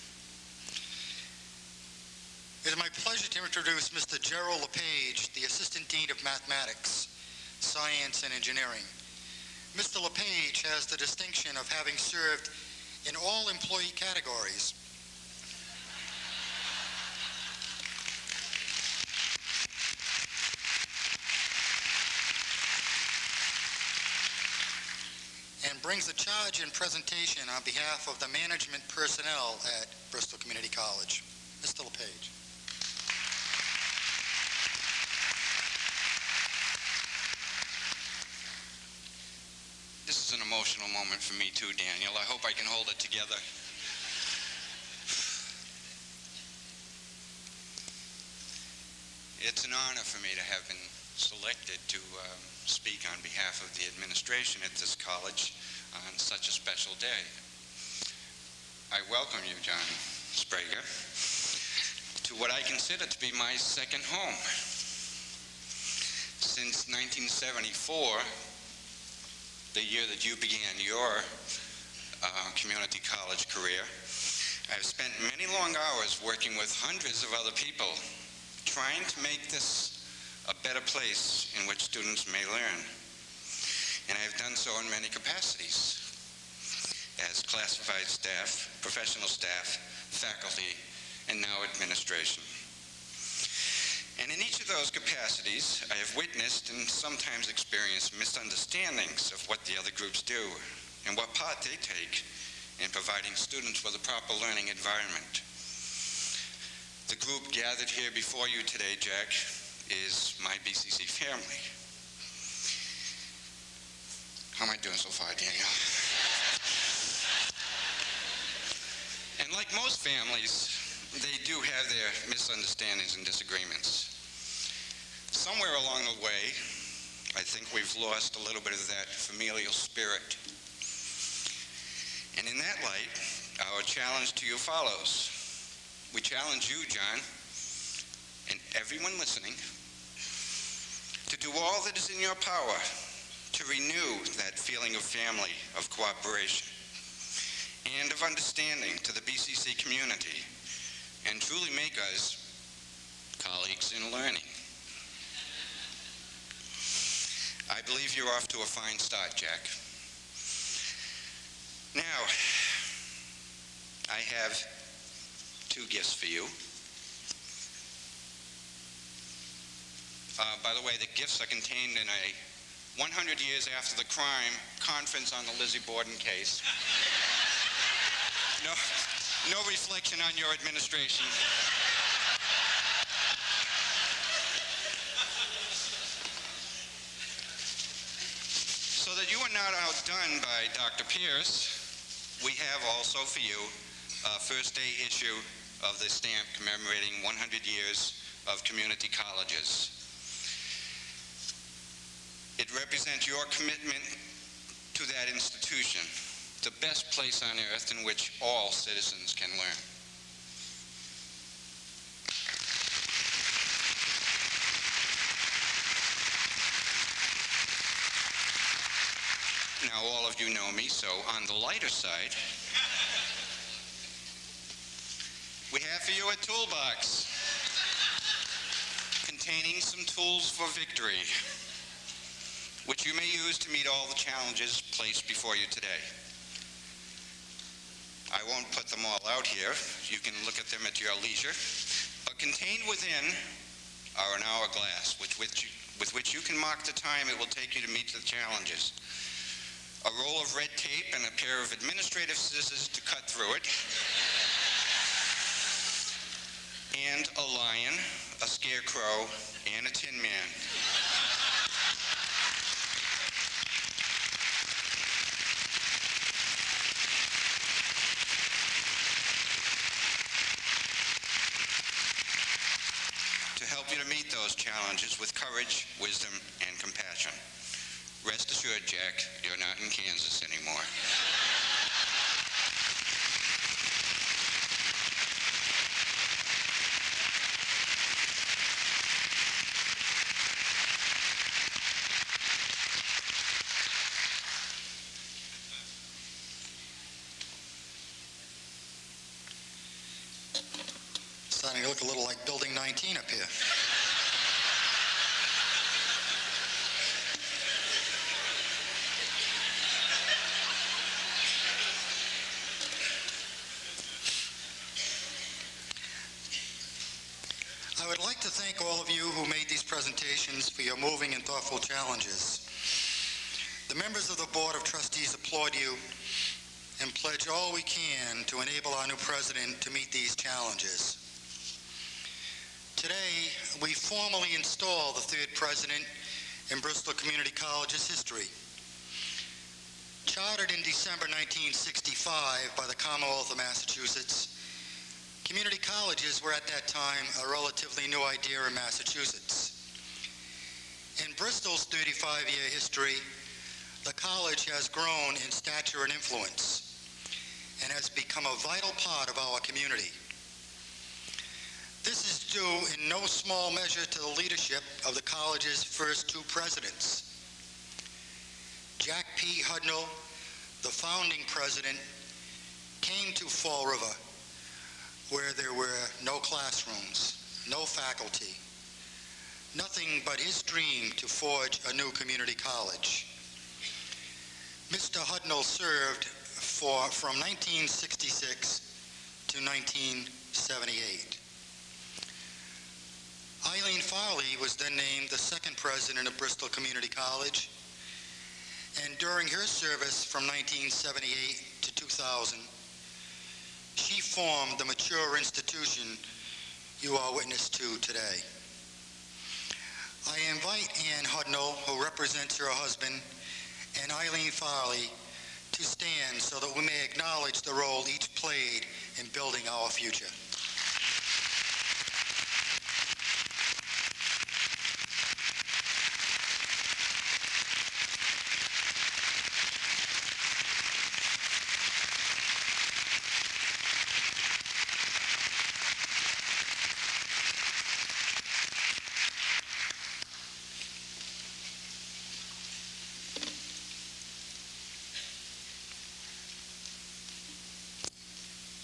S2: It is my pleasure to introduce Mr. Gerald LePage, the Assistant Dean of Mathematics, Science, and Engineering. Mr. LePage has the distinction of having served in all employee categories. And brings the charge and presentation on behalf of the management personnel at Bristol Community College. Mr. LePage.
S16: This is an emotional moment for me too, Daniel. I hope I can hold it together. It's an honor for me to have been selected to um, speak on behalf of the administration at this college on such a special day. I welcome you, John Sprague, to what I consider to be my second home. Since 1974, the year that you began your uh, community college career, I've spent many long hours working with hundreds of other people trying to make this a better place in which students may learn. And I've done so in many capacities as classified staff, professional staff, faculty, and now administration. And in each of those capacities, I have witnessed and sometimes experienced misunderstandings of what the other groups do and what part they take in providing students with a proper learning environment. The group gathered here before you today, Jack, is my BCC family. How am I doing so far, Daniel? And like most families, they do have their misunderstandings and disagreements. Somewhere along the way, I think we've lost a little bit of that familial spirit. And in that light, our challenge to you follows. We challenge you, John, and everyone listening, to do all that is in your power to renew that feeling of family, of cooperation, and of understanding to the BCC community, and truly make us colleagues in learning. I believe you're off to a fine start, Jack. Now, I have two gifts for you. Uh, by the way, the gifts are contained in a 100 years after the crime conference on the Lizzie Borden case. (laughs) No, no reflection on your administration. So that you are not outdone by Dr. Pierce, we have also for you a first day issue of the stamp commemorating 100 years of community colleges. It represents your commitment to that institution, the best place on earth in which all citizens can learn. Now, all of you know me, so on the lighter side, we have for you a toolbox containing some tools for victory, which you may use to meet all the challenges placed before you today. I won't put them all out here. You can look at them at your leisure. But contained within are an hourglass, which, which you, with which you can mark the time it will take you to meet the challenges. A roll of red tape and a pair of administrative scissors to cut through it. And a lion, a scarecrow, and a tin man. to help you to meet those challenges with courage, wisdom, and compassion. Rest assured, Jack, you're not in Kansas anymore.
S2: Starting to look a little like Building 19 up here. like to thank all of you who made these presentations for your moving and challenges. The members of the Board of Trustees applaud you and pledge all we can to enable our new president to meet these challenges. Today, we formally install the third president in Bristol Community College's history. Chartered in December 1965 by the Commonwealth of Massachusetts, community colleges were at that time a relatively new idea in Massachusetts. In Bristol's 35-year history, the college has grown in stature and influence and has become a vital part of our community. This is due in no small measure to the leadership of the college's first two presidents. Jack P. Hudnall, the founding president, came to Fall River where there were no classrooms, no faculty, nothing but his dream to forge a new community college. Mr. Hudnall served for, from 1966 to 1978. Eileen Farley was then named the second president of Bristol Community College, and during her service from 1978 to 2000, she formed the mature institution you are witness to today. I invite Ann Hudnall, who represents her husband, and Eileen Farley to stand so that we may acknowledge the role each played in building our future.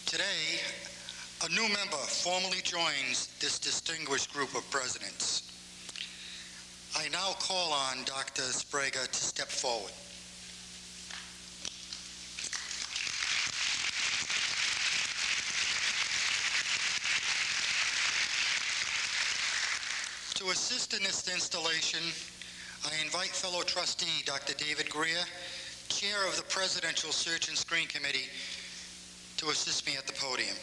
S2: Today, a new member formally joins this distinguished group of presidents. I now call on Dr. Sprague to step forward. To assist in this installation, I invite fellow trustee Dr. David Greer, chair of the Presidential Search and Screen Committee, to assist me at the podium.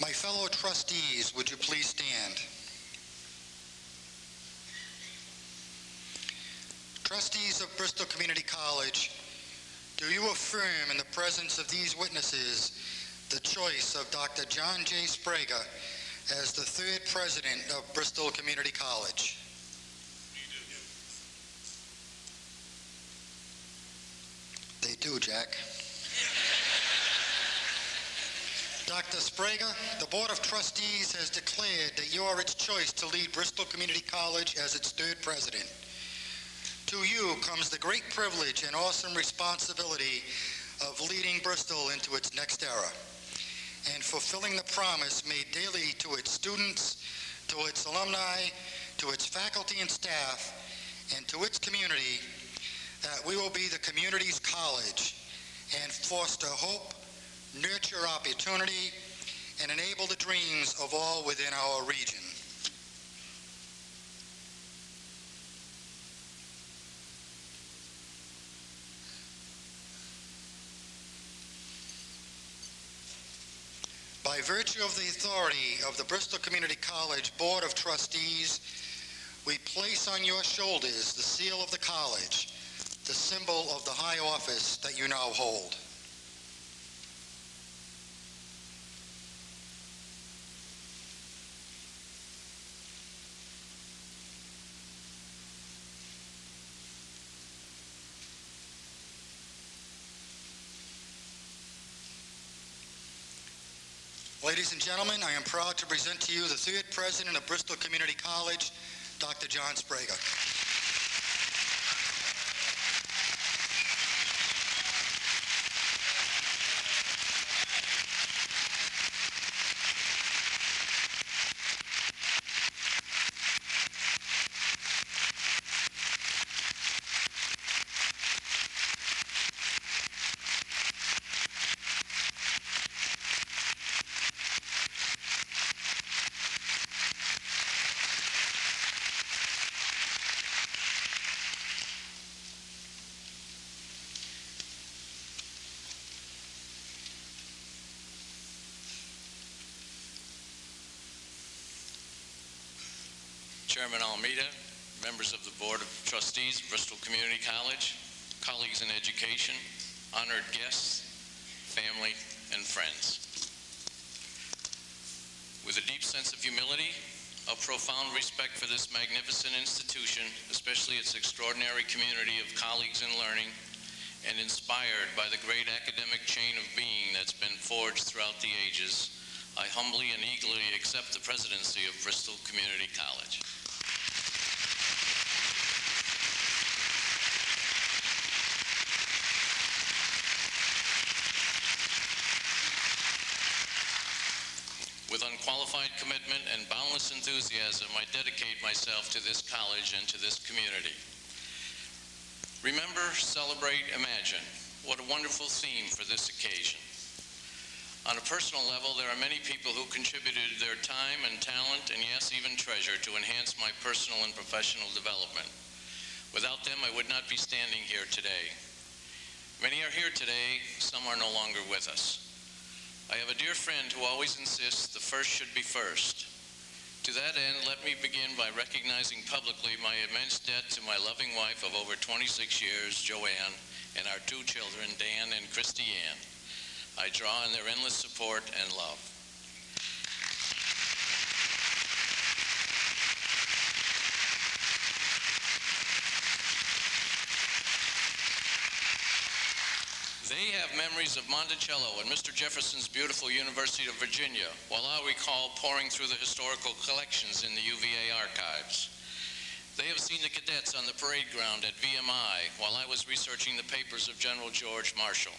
S2: My fellow trustees, would you please stand? Trustees of Bristol Community College, do you affirm in the presence of these witnesses the choice of Dr. John J. Sprague as the third president of Bristol Community College? They do, Jack. Dr. Sprague, the Board of Trustees has declared that you are its choice to lead Bristol Community College as its third president. To you comes the great privilege and awesome responsibility of leading Bristol into its next era and fulfilling the promise made daily to its students, to its alumni, to its faculty and staff, and to its community that we will be the community's college and foster hope, nurture opportunity, and enable the dreams of all within our region. By virtue of the authority of the Bristol Community College Board of Trustees, we place on your shoulders the seal of the college, the symbol of the high office that you now hold. Ladies and gentlemen, I am proud to present to you the third president of Bristol Community College, Dr. John Sprague.
S17: Trustees, Bristol Community College, colleagues in education, honored guests, family, and friends. With a deep sense of humility, a profound respect for this magnificent institution, especially its extraordinary community of colleagues in learning, and inspired by the great academic chain of being that's been forged throughout the ages, I humbly and eagerly accept the presidency of Bristol Community College. With unqualified commitment and boundless enthusiasm, I dedicate myself to this college and to this community. Remember, celebrate, imagine. What a wonderful theme for this occasion. On a personal level, there are many people who contributed their time and talent, and yes, even treasure, to enhance my personal and professional development. Without them, I would not be standing here today. Many are here today, some are no longer with us. I have a dear friend who always insists the first should be first. To that end, let me begin by recognizing publicly my immense debt to my loving wife of over 26 years, Joanne, and our two children, Dan and Christy Ann. I draw on their endless support and love. They have memories of Monticello and Mr. Jefferson's beautiful University of Virginia, while I recall pouring through the historical collections in the UVA archives. They have seen the cadets on the parade ground at VMI while I was researching the papers of General George Marshall.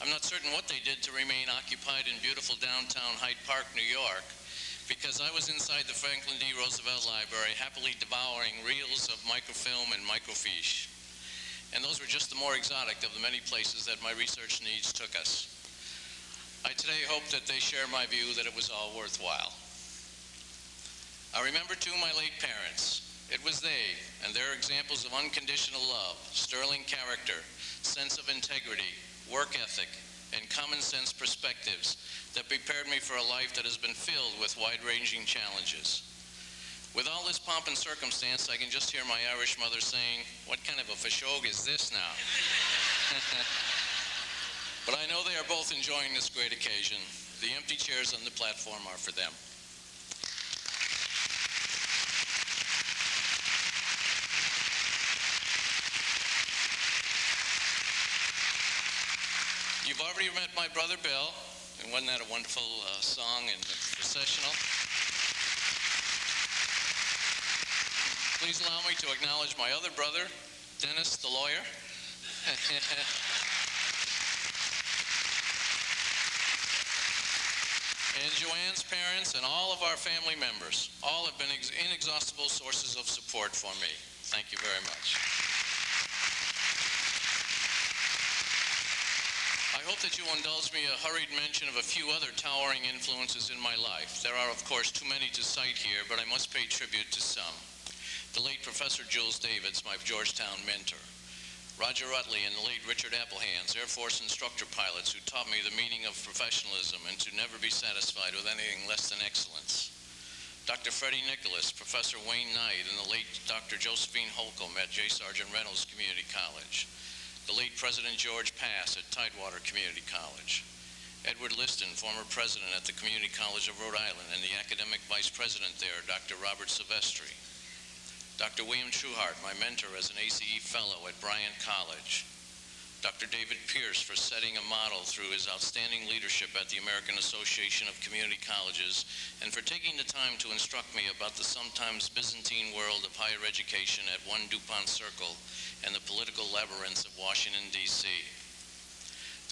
S17: I'm not certain what they did to remain occupied in beautiful downtown Hyde Park, New York, because I was inside the Franklin D. Roosevelt Library happily devouring reels of microfilm and microfiche and those were just the more exotic of the many places that my research needs took us. I today hope that they share my view that it was all worthwhile. I remember too my late parents. It was they and their examples of unconditional love, sterling character, sense of integrity, work ethic, and common sense perspectives that prepared me for a life that has been filled with wide-ranging challenges. With all this pomp and circumstance, I can just hear my Irish mother saying, what kind of a fashog is this now? (laughs) but I know they are both enjoying this great occasion. The empty chairs on the platform are for them. You've already met my brother Bill, and wasn't that a wonderful uh, song and processional? Please allow me to acknowledge my other brother, Dennis, the lawyer. (laughs) and Joanne's parents and all of our family members. All have been inexhaustible sources of support for me. Thank you very much. I hope that you indulge me a hurried mention of a few other towering influences in my life. There are, of course, too many to cite here, but I must pay tribute to some. The late Professor Jules Davids, my Georgetown mentor. Roger Rutley and the late Richard Applehands, Air Force instructor pilots who taught me the meaning of professionalism and to never be satisfied with anything less than excellence. Dr. Freddie Nicholas, Professor Wayne Knight, and the late Dr. Josephine Holcomb at J. Sargent Reynolds Community College. The late President George Pass at Tidewater Community College. Edward Liston, former president at the Community College of Rhode Island, and the academic vice president there, Dr. Robert Silvestri. Dr. William Trueheart, my mentor as an ACE Fellow at Bryant College. Dr. David Pierce for setting a model through his outstanding leadership at the American Association of Community Colleges and for taking the time to instruct me about the sometimes Byzantine world of higher education at One DuPont Circle and the political labyrinths of Washington, D.C.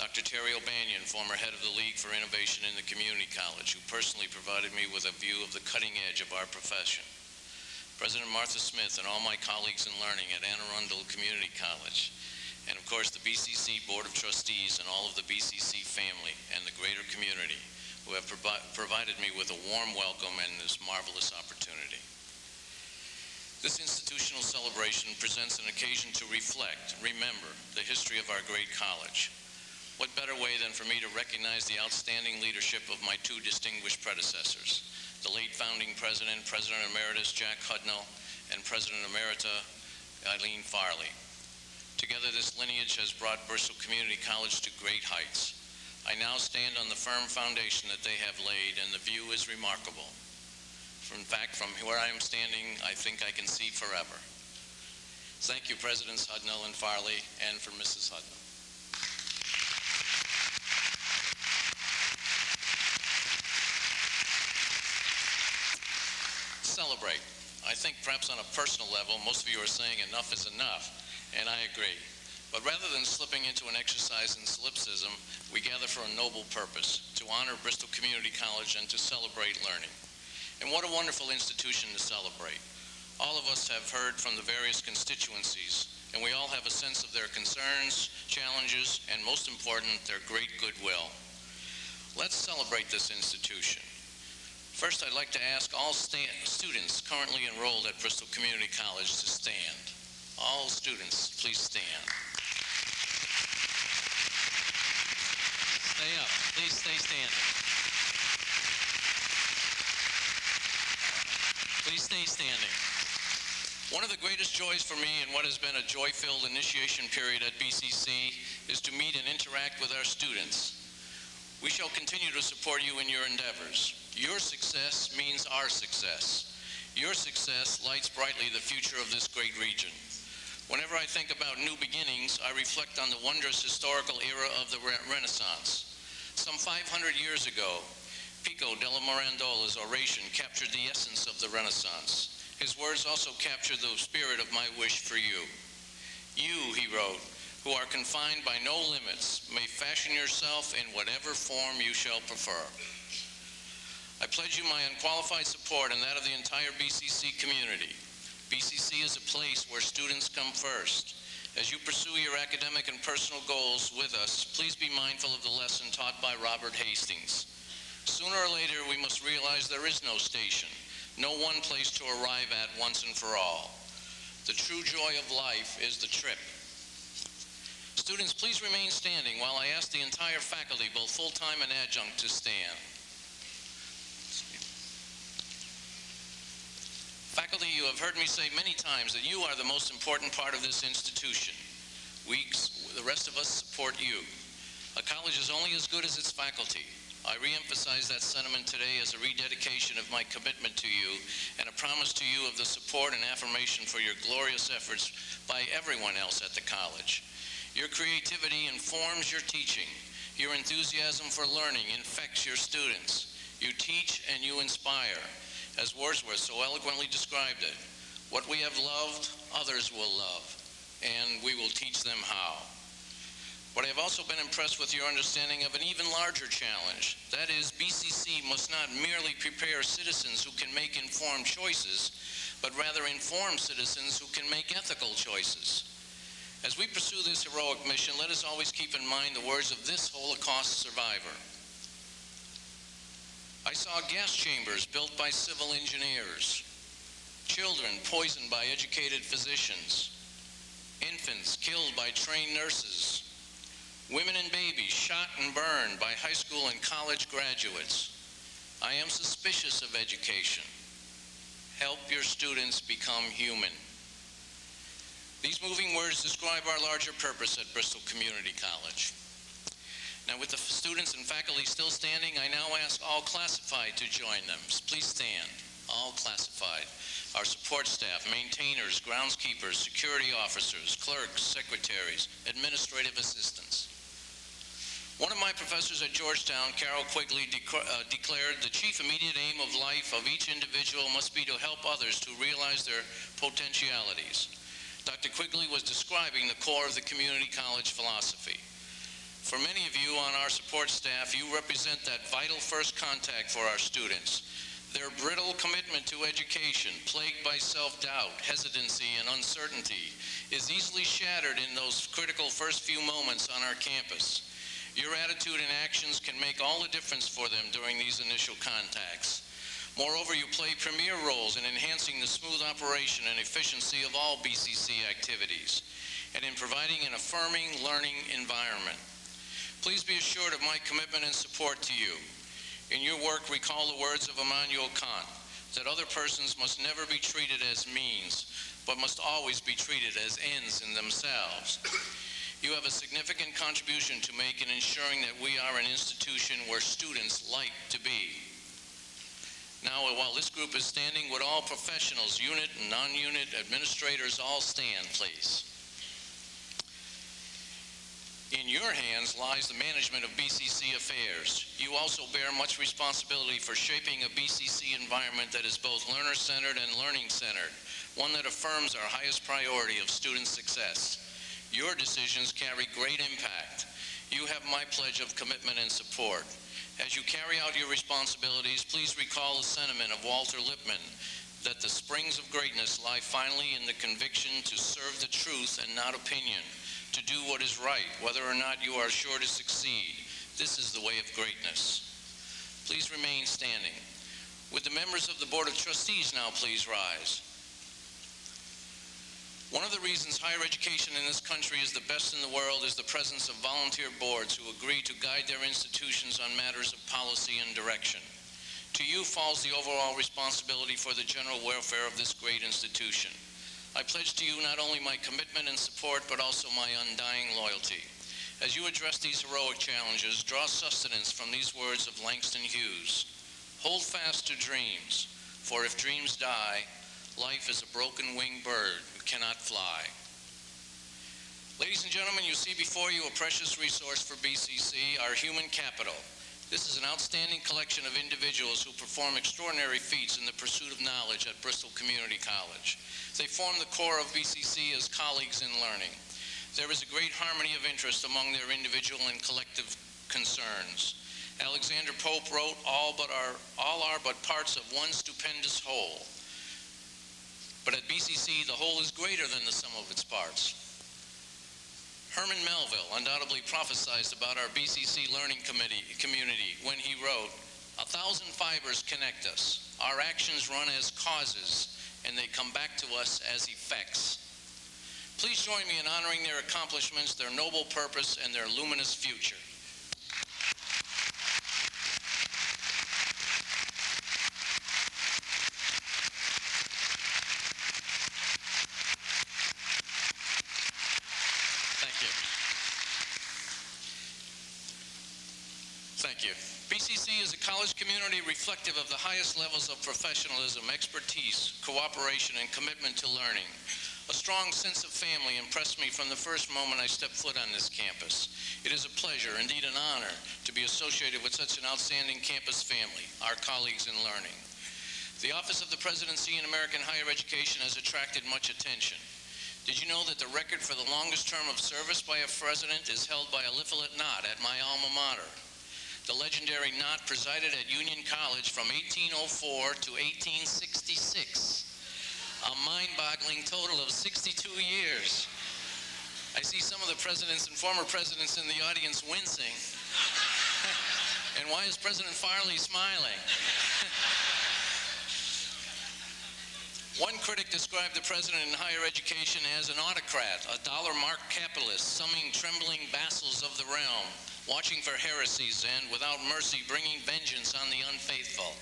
S17: Dr. Terry O'Banion, former head of the League for Innovation in the Community College, who personally provided me with a view of the cutting edge of our profession. President Martha Smith and all my colleagues in learning at Anne Arundel Community College, and of course the BCC Board of Trustees and all of the BCC family and the greater community who have provi- provided me with a warm welcome and this marvelous opportunity. This institutional celebration presents an occasion to reflect, remember, the history of our great college. What better way than for me to recognize the outstanding leadership of my two distinguished predecessors, the late founding president, President Emeritus Jack Hudnall, and President Emerita Eileen Farley. Together, this lineage has brought Bristol Community College to great heights. I now stand on the firm foundation that they have laid, and the view is remarkable. In fact, from where I am standing, I think I can see forever. Thank you, Presidents Hudnall and Farley, and for Mrs. Hudnall. Celebrate. I think perhaps on a personal level, most of you are saying enough is enough, and I agree. But rather than slipping into an exercise in solipsism, we gather for a noble purpose, to honor Bristol Community College and to celebrate learning. And what a wonderful institution to celebrate. All of us have heard from the various constituencies, and we all have a sense of their concerns, challenges, and most important, their great goodwill. Let's celebrate this institution. First, I'd like to ask all students currently enrolled at Bristol Community College to stand. All students, please stand. Stay up. Please stay standing. Please stay standing. One of the greatest joys for me in what has been a joy-filled initiation period at BCC is to meet and interact with our students. We shall continue to support you in your endeavors. Your success means our success. Your success lights brightly the future of this great region. Whenever I think about new beginnings, I reflect on the wondrous historical era of the Re- Renaissance. Some 500 years ago, Pico della Mirandola's oration captured the essence of the Renaissance. His words also capture the spirit of my wish for you. You, he wrote, who are confined by no limits, may fashion yourself in whatever form you shall prefer. I pledge you my unqualified support and that of the entire BCC community. BCC is a place where students come first. As you pursue your academic and personal goals with us, please be mindful of the lesson taught by Robert Hastings. Sooner or later, we must realize there is no station, no one place to arrive at once and for all. The true joy of life is the trip. Students, please remain standing while I ask the entire faculty, both full-time and adjunct, to stand. Faculty, you have heard me say many times that you are the most important part of this institution. We, the rest of us, support you. A college is only as good as its faculty. I reemphasize that sentiment today as a rededication of my commitment to you and a promise to you of the support and affirmation for your glorious efforts by everyone else at the college. Your creativity informs your teaching. Your enthusiasm for learning infects your students. You teach and you inspire. As Wordsworth so eloquently described it, what we have loved, others will love, and we will teach them how. But I have also been impressed with your understanding of an even larger challenge. That is, BCC must not merely prepare citizens who can make informed choices, but rather inform citizens who can make ethical choices. As we pursue this heroic mission, let us always keep in mind the words of this Holocaust survivor. I saw gas chambers built by civil engineers, children poisoned by educated physicians, infants killed by trained nurses, women and babies shot and burned by high school and college graduates. I am suspicious of education. Help your students become human. These moving words describe our larger purpose at Bristol Community College. Now, with the students and faculty still standing, I now ask all classified to join them. Please stand. All classified. Our support staff, maintainers, groundskeepers, security officers, clerks, secretaries, administrative assistants. One of my professors at Georgetown, Carroll Quigley, uh, declared the chief immediate aim of life of each individual must be to help others to realize their potentialities. Dr. Quigley was describing the core of the community college philosophy. For many of you on our support staff, you represent that vital first contact for our students. Their brittle commitment to education, plagued by self-doubt, hesitancy, and uncertainty, is easily shattered in those critical first few moments on our campus. Your attitude and actions can make all the difference for them during these initial contacts. Moreover, you play premier roles in enhancing the smooth operation and efficiency of all BCC activities and in providing an affirming learning environment. Please be assured of my commitment and support to you. In your work, recall the words of Immanuel Kant, that other persons must never be treated as means, but must always be treated as ends in themselves. You have a significant contribution to make in ensuring that we are an institution where students like to be. Now, while this group is standing, would all professionals, unit and non-unit administrators, all stand, please? In your hands lies the management of BCC affairs. You also bear much responsibility for shaping a BCC environment that is both learner-centered and learning-centered, one that affirms our highest priority of student success. Your decisions carry great impact. You have my pledge of commitment and support. As you carry out your responsibilities, please recall the sentiment of Walter Lippmann that the springs of greatness lie finally in the conviction to serve the truth and not opinion, to do what is right, whether or not you are sure to succeed. This is the way of greatness. Please remain standing. Would the members of the Board of Trustees now please rise? One of the reasons higher education in this country is the best in the world is the presence of volunteer boards who agree to guide their institutions on matters of policy and direction. To you falls the overall responsibility for the general welfare of this great institution. I pledge to you not only my commitment and support, but also my undying loyalty. As you address these heroic challenges, draw sustenance from these words of Langston Hughes. Hold fast to dreams, for if dreams die, life is a broken winged bird who cannot fly. Ladies and gentlemen, you see before you a precious resource for BCC, our human capital. This is an outstanding collection of individuals who perform extraordinary feats in the pursuit of knowledge at Bristol Community College. They form the core of BCC as colleagues in learning. There is a great harmony of interest among their individual and collective concerns. Alexander Pope wrote, all, but are, all are but parts of one stupendous whole. But at BCC, the whole is greater than the sum of its parts. Herman Melville undoubtedly prophesied about our BCC learning committee, community when he wrote, a thousand fibers connect us. Our actions run as causes, and they come back to us as effects. Please join me in honoring their accomplishments, their noble purpose, and their luminous future. Thank you. Thank you. BCC is a college community reflective of the highest levels of professionalism, expertise, cooperation, and commitment to learning. A strong sense of family impressed me from the first moment I stepped foot on this campus. It is a pleasure, indeed an honor, to be associated with such an outstanding campus family, our colleagues in learning. The Office of the Presidency in American Higher Education has attracted much attention. Did you know that the record for the longest term of service by a president is held by Eliphalet Nott at my alma mater? The legendary Nott presided at Union College from 1804 to 1866, a mind-boggling total of 62 years. I see some of the presidents and former presidents in the audience wincing. (laughs) and why is President Farley smiling? (laughs) One critic described the president in higher education as an autocrat, a dollar-marked capitalist, summing trembling vassals of the realm, watching for heresies and, without mercy, bringing vengeance on the unfaithful.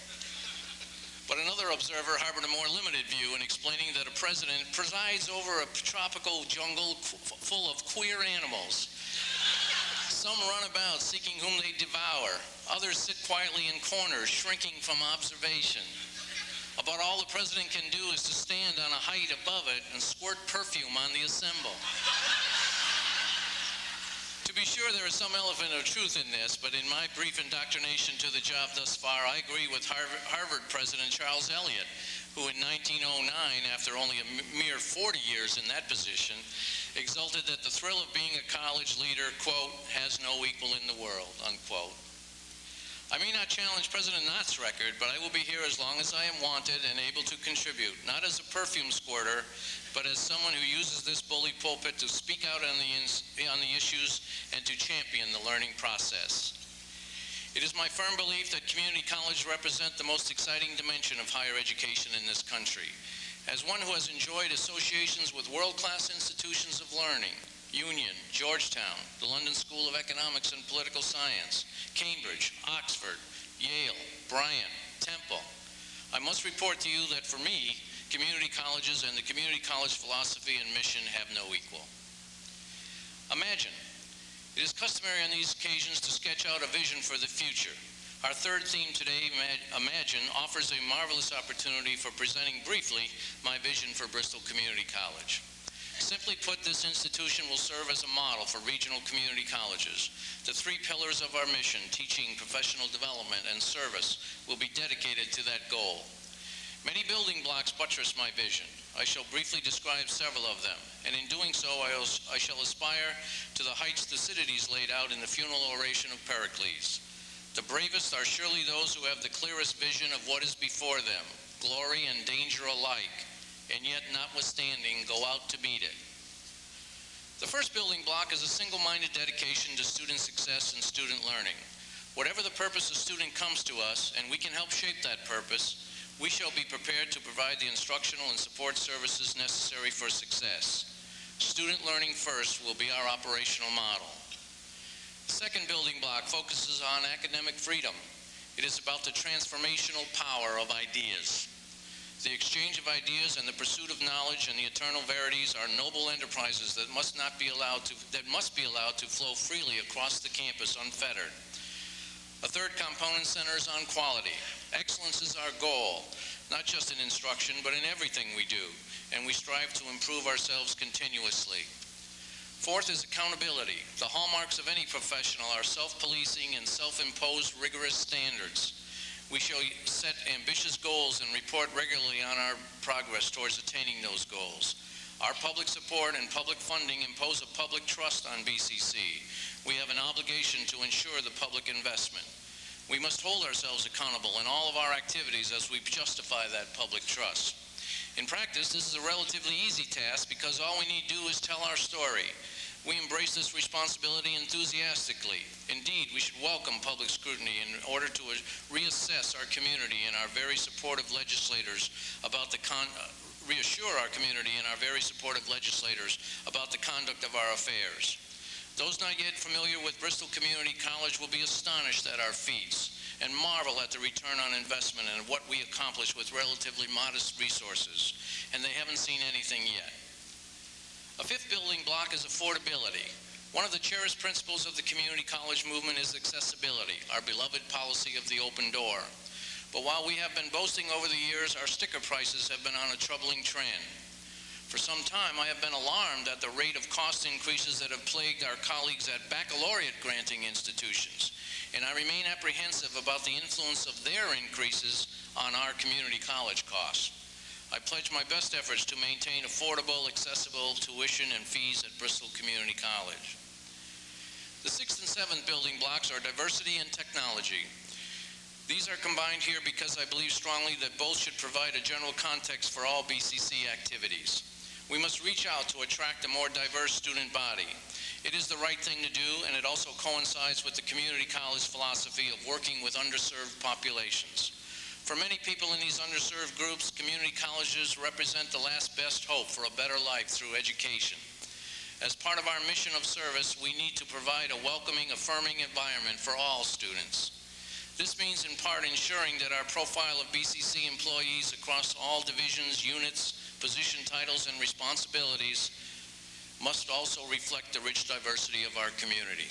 S17: But another observer harbored a more limited view in explaining that a president presides over a tropical jungle full of queer animals. Some run about seeking whom they devour. Others sit quietly in corners, shrinking from observation. About all the president can do is to stand on a height above it and squirt perfume on the assemble. To be sure, there is some element of truth in this, but in my brief indoctrination to the job thus far, I agree with Harvard, Harvard President Charles Eliot, who in 1909, after only a mere 40 years in that position, exulted that the thrill of being a college leader, quote, has no equal in the world, unquote. I may not challenge President Nott's record, but I will be here as long as I am wanted and able to contribute, not as a perfume squirter, but as someone who uses this bully pulpit to speak out on the, on the issues and to champion the learning process. It is my firm belief that community colleges represent the most exciting dimension of higher education in this country. As one who has enjoyed associations with world-class institutions of learning, Union, Georgetown, the London School of Economics and Political Science, Cambridge, Oxford, Yale, Bryant, Temple. I must report to you that for me, community colleges and the community college philosophy and mission have no equal. Imagine, it is customary on these occasions to sketch out a vision for the future. Our third theme today, Imagine, offers a marvelous opportunity for presenting briefly my vision for Bristol Community College. Simply put, this institution will serve as a model for regional community colleges. The three pillars of our mission, teaching, professional development, and service, will be dedicated to that goal. Many building blocks buttress my vision. I shall briefly describe several of them, and in doing so, I I shall aspire to the heights Thucydides laid out in the funeral oration of Pericles. The bravest are surely those who have the clearest vision of what is before them, glory and danger alike, and yet notwithstanding go out to meet it. The first building block is a single-minded dedication to student success and student learning. Whatever the purpose a student comes to us, and we can help shape that purpose, we shall be prepared to provide the instructional and support services necessary for success. Student learning first will be our operational model. The second building block focuses on academic freedom. It is about the transformational power of ideas. The exchange of ideas and the pursuit of knowledge and the eternal verities are noble enterprises that must not be allowed to that must be allowed to flow freely across the campus unfettered. A third component centers on quality. Excellence is our goal, not just in instruction, but in everything we do, and we strive to improve ourselves continuously. Fourth is accountability. The hallmarks of any professional are self-policing and self-imposed rigorous standards. We shall set ambitious goals and report regularly on our progress towards attaining those goals. Our public support and public funding impose a public trust on BCC. We have an obligation to ensure the public investment. We must hold ourselves accountable in all of our activities as we justify that public trust. In practice, this is a relatively easy task because all we need to do is tell our story. We embrace this responsibility enthusiastically. Indeed, we should welcome public scrutiny in order to reassess our community and our very supportive legislators about the con- reassure our community and our very supportive legislators about the conduct of our affairs. Those not yet familiar with Bristol Community College will be astonished at our feats and marvel at the return on investment and what we accomplish with relatively modest resources, and they haven't seen anything yet. A fifth building block is affordability. One of the cherished principles of the community college movement is accessibility, our beloved policy of the open door. But while we have been boasting over the years, our sticker prices have been on a troubling trend. For some time, I have been alarmed at the rate of cost increases that have plagued our colleagues at baccalaureate granting institutions, and I remain apprehensive about the influence of their increases on our community college costs. I pledge my best efforts to maintain affordable, accessible tuition and fees at Bristol Community College. The sixth and seventh building blocks are diversity and technology. These are combined here because I believe strongly that both should provide a general context for all BCC activities. We must reach out to attract a more diverse student body. It is the right thing to do, and it also coincides with the community college philosophy of working with underserved populations. For many people in these underserved groups, community colleges represent the last best hope for a better life through education. As part of our mission of service, we need to provide a welcoming, affirming environment for all students. This means in part ensuring that our profile of BCC employees across all divisions, units, position titles, and responsibilities must also reflect the rich diversity of our community.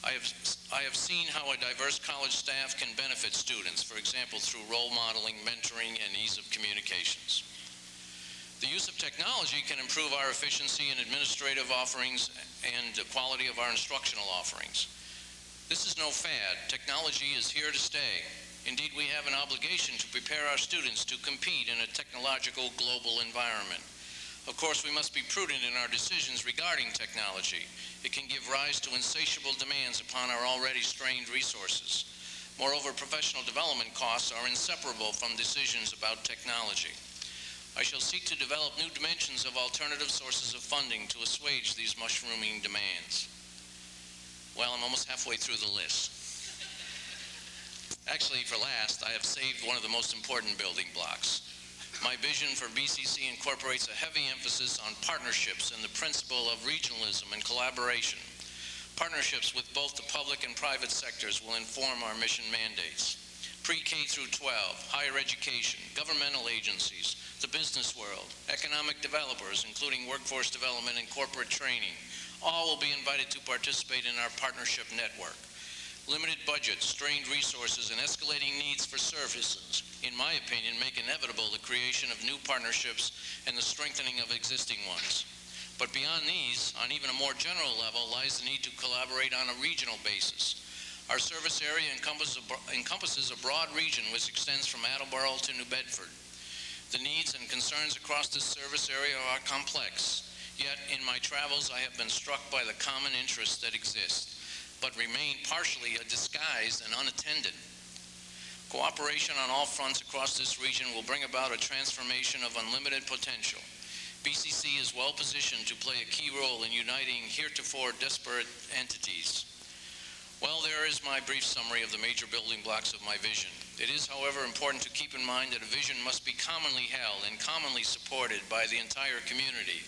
S17: I have, I have seen how a diverse college staff can benefit students, for example, through role modeling, mentoring, and ease of communications. The use of technology can improve our efficiency in administrative offerings and the quality of our instructional offerings. This is no fad. Technology is here to stay. Indeed, we have an obligation to prepare our students to compete in a technological global environment. Of course, we must be prudent in our decisions regarding technology. It can give rise to insatiable demands upon our already strained resources. Moreover, professional development costs are inseparable from decisions about technology. I shall seek to develop new dimensions of alternative sources of funding to assuage these mushrooming demands. Well, I'm almost halfway through the list. Actually, for last, I have saved one of the most important building blocks. My vision for BCC incorporates a heavy emphasis on partnerships and the principle of regionalism and collaboration. Partnerships with both the public and private sectors will inform our mission mandates. pre-K through 12, higher education, governmental agencies, the business world, economic developers, including workforce development and corporate training. All will be invited to participate in our partnership network. Limited budgets, strained resources, and escalating needs for services, in my opinion, make inevitable the creation of new partnerships and the strengthening of existing ones. But beyond these, on even a more general level, lies the need to collaborate on a regional basis. Our service area encompasses a, broad region which extends from Attleboro to New Bedford. The needs and concerns across this service area are complex, yet in my travels I have been struck by the common interests that exist, but remain partially disguised and unattended. Cooperation on all fronts across this region will bring about a transformation of unlimited potential. BCC is well positioned to play a key role in uniting heretofore disparate entities. Well, there is my brief summary of the major building blocks of my vision. It is, however, important to keep in mind that a vision must be commonly held and commonly supported by the entire community.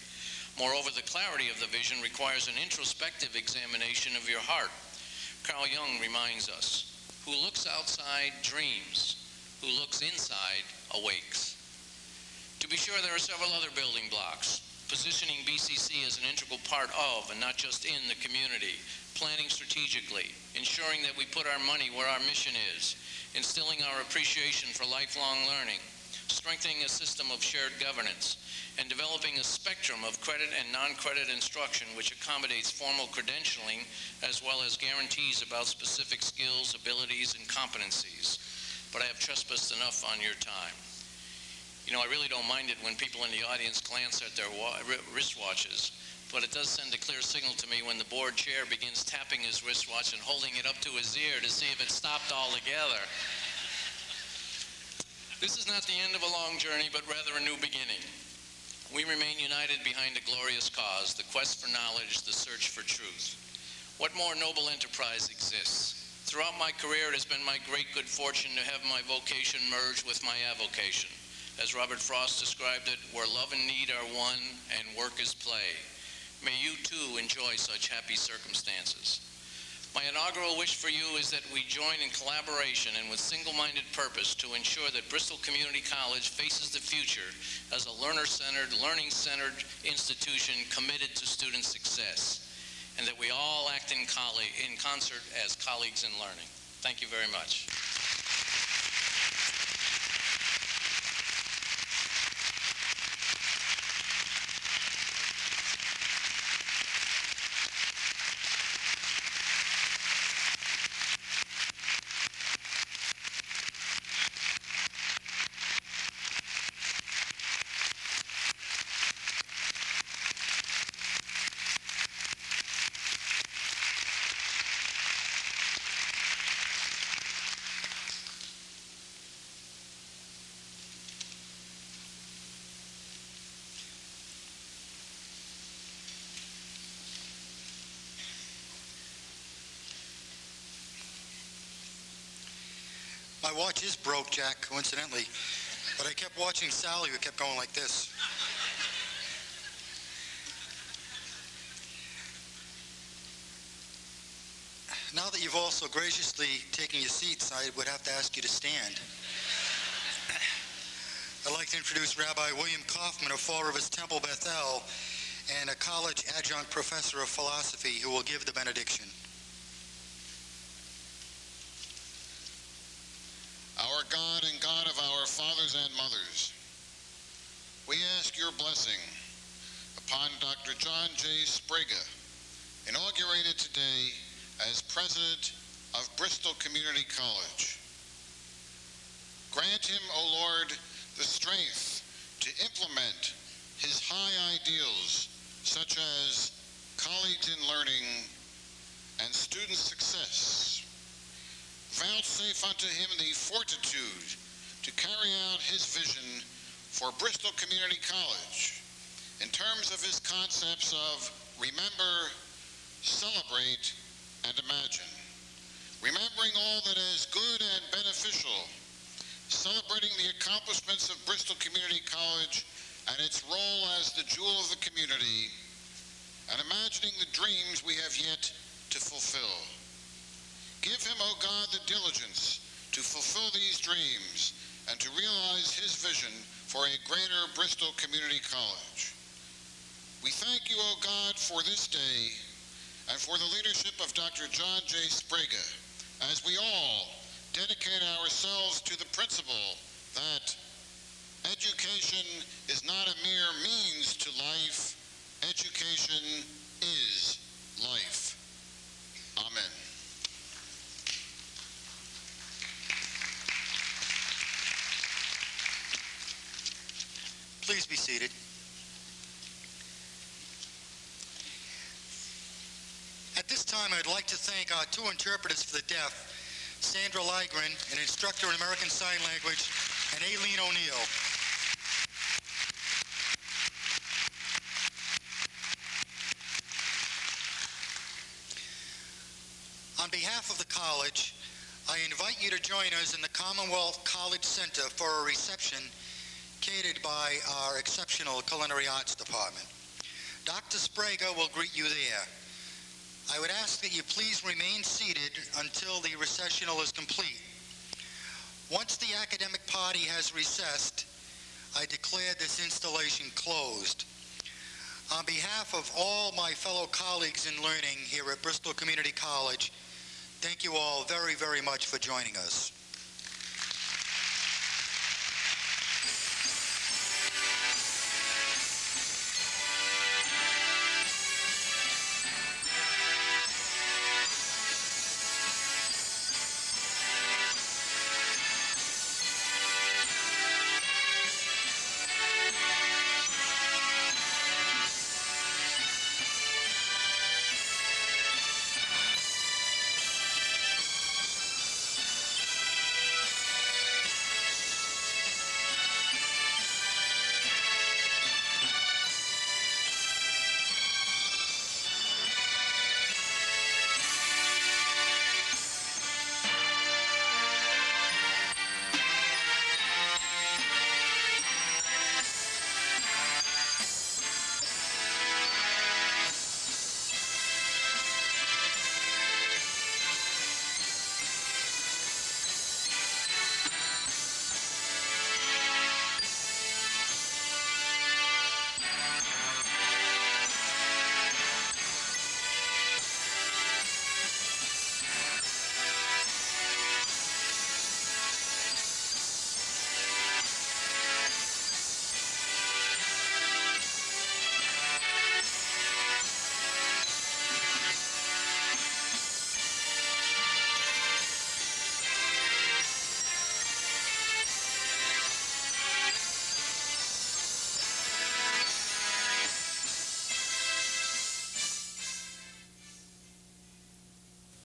S17: Moreover, the clarity of the vision requires an introspective examination of your heart. Carl Jung reminds us, who looks outside dreams, who looks inside awakes. To be sure, there are several other building blocks. Positioning BCC as an integral part of and not just in the community, planning strategically, ensuring that we put our money where our mission is, instilling our appreciation for lifelong learning, strengthening a system of shared governance, and developing a spectrum of credit and non-credit instruction which accommodates formal credentialing as well as guarantees about specific skills, abilities, and competencies. But I have trespassed enough on your time. You know, I really don't mind it when people in the audience glance at their wa- wristwatches, but it does send a clear signal to me when the board chair begins tapping his wristwatch and holding it up to his ear to see if it stopped altogether. This is not the end of a long journey, but rather a new beginning. We remain united behind a glorious cause, the quest for knowledge, the search for truth. What more noble enterprise exists? Throughout my career, it has been my great good fortune to have my vocation merge with my avocation. As Robert Frost described it, where love and need are one and work is play. May you too enjoy such happy circumstances. My inaugural wish for you is that we join in collaboration and with single-minded purpose to ensure that Bristol Community College faces the future as a learner-centered, learning-centered institution committed to student success, and that we all act in, in concert as colleagues in learning. Thank you very much.
S2: Watch is broke, Jack, coincidentally, but I kept watching Sally, who kept going like this. Now that you've also graciously taken your seats, I would have to ask you to stand. I'd like to introduce Rabbi William Kaufman of Fall Rivers Temple Bethel and a college adjunct professor of philosophy who will give the benediction.
S18: Our God and God of our fathers and mothers, we ask your blessing upon Dr. John J. Sprague, inaugurated today as president of Bristol Community College. Grant him, O Lord, the strength to implement his high ideals such as colleagues in learning and student success vouchsafe unto him the fortitude to carry out his vision for Bristol Community College in terms of his concepts of remember, celebrate, and imagine. Remembering all that is good and beneficial, celebrating the accomplishments of Bristol Community College and its role as the jewel of the community, and imagining the dreams we have yet to fulfill. Give him, O God, the diligence to fulfill these dreams and to realize his vision for a greater Bristol Community College. We thank you, O God, for this day and for the leadership of Dr. John J. Sprague as we all dedicate ourselves to the principle that education is not a mere means to life, education is life. Amen.
S2: Please be seated. At this time, I'd like to thank our two interpreters for the deaf, Sandra Ligren, an instructor in American Sign Language, and Aileen O'Neill. On behalf of the college, I invite you to join us in the Commonwealth College Center for a reception by our exceptional culinary arts department. Dr. Sprague will greet you there. I would ask that you please remain seated until the recessional is complete. Once the academic party has recessed, I declare this installation closed. On behalf of all my fellow colleagues in learning here at Bristol Community College, thank you all very, very much for joining us.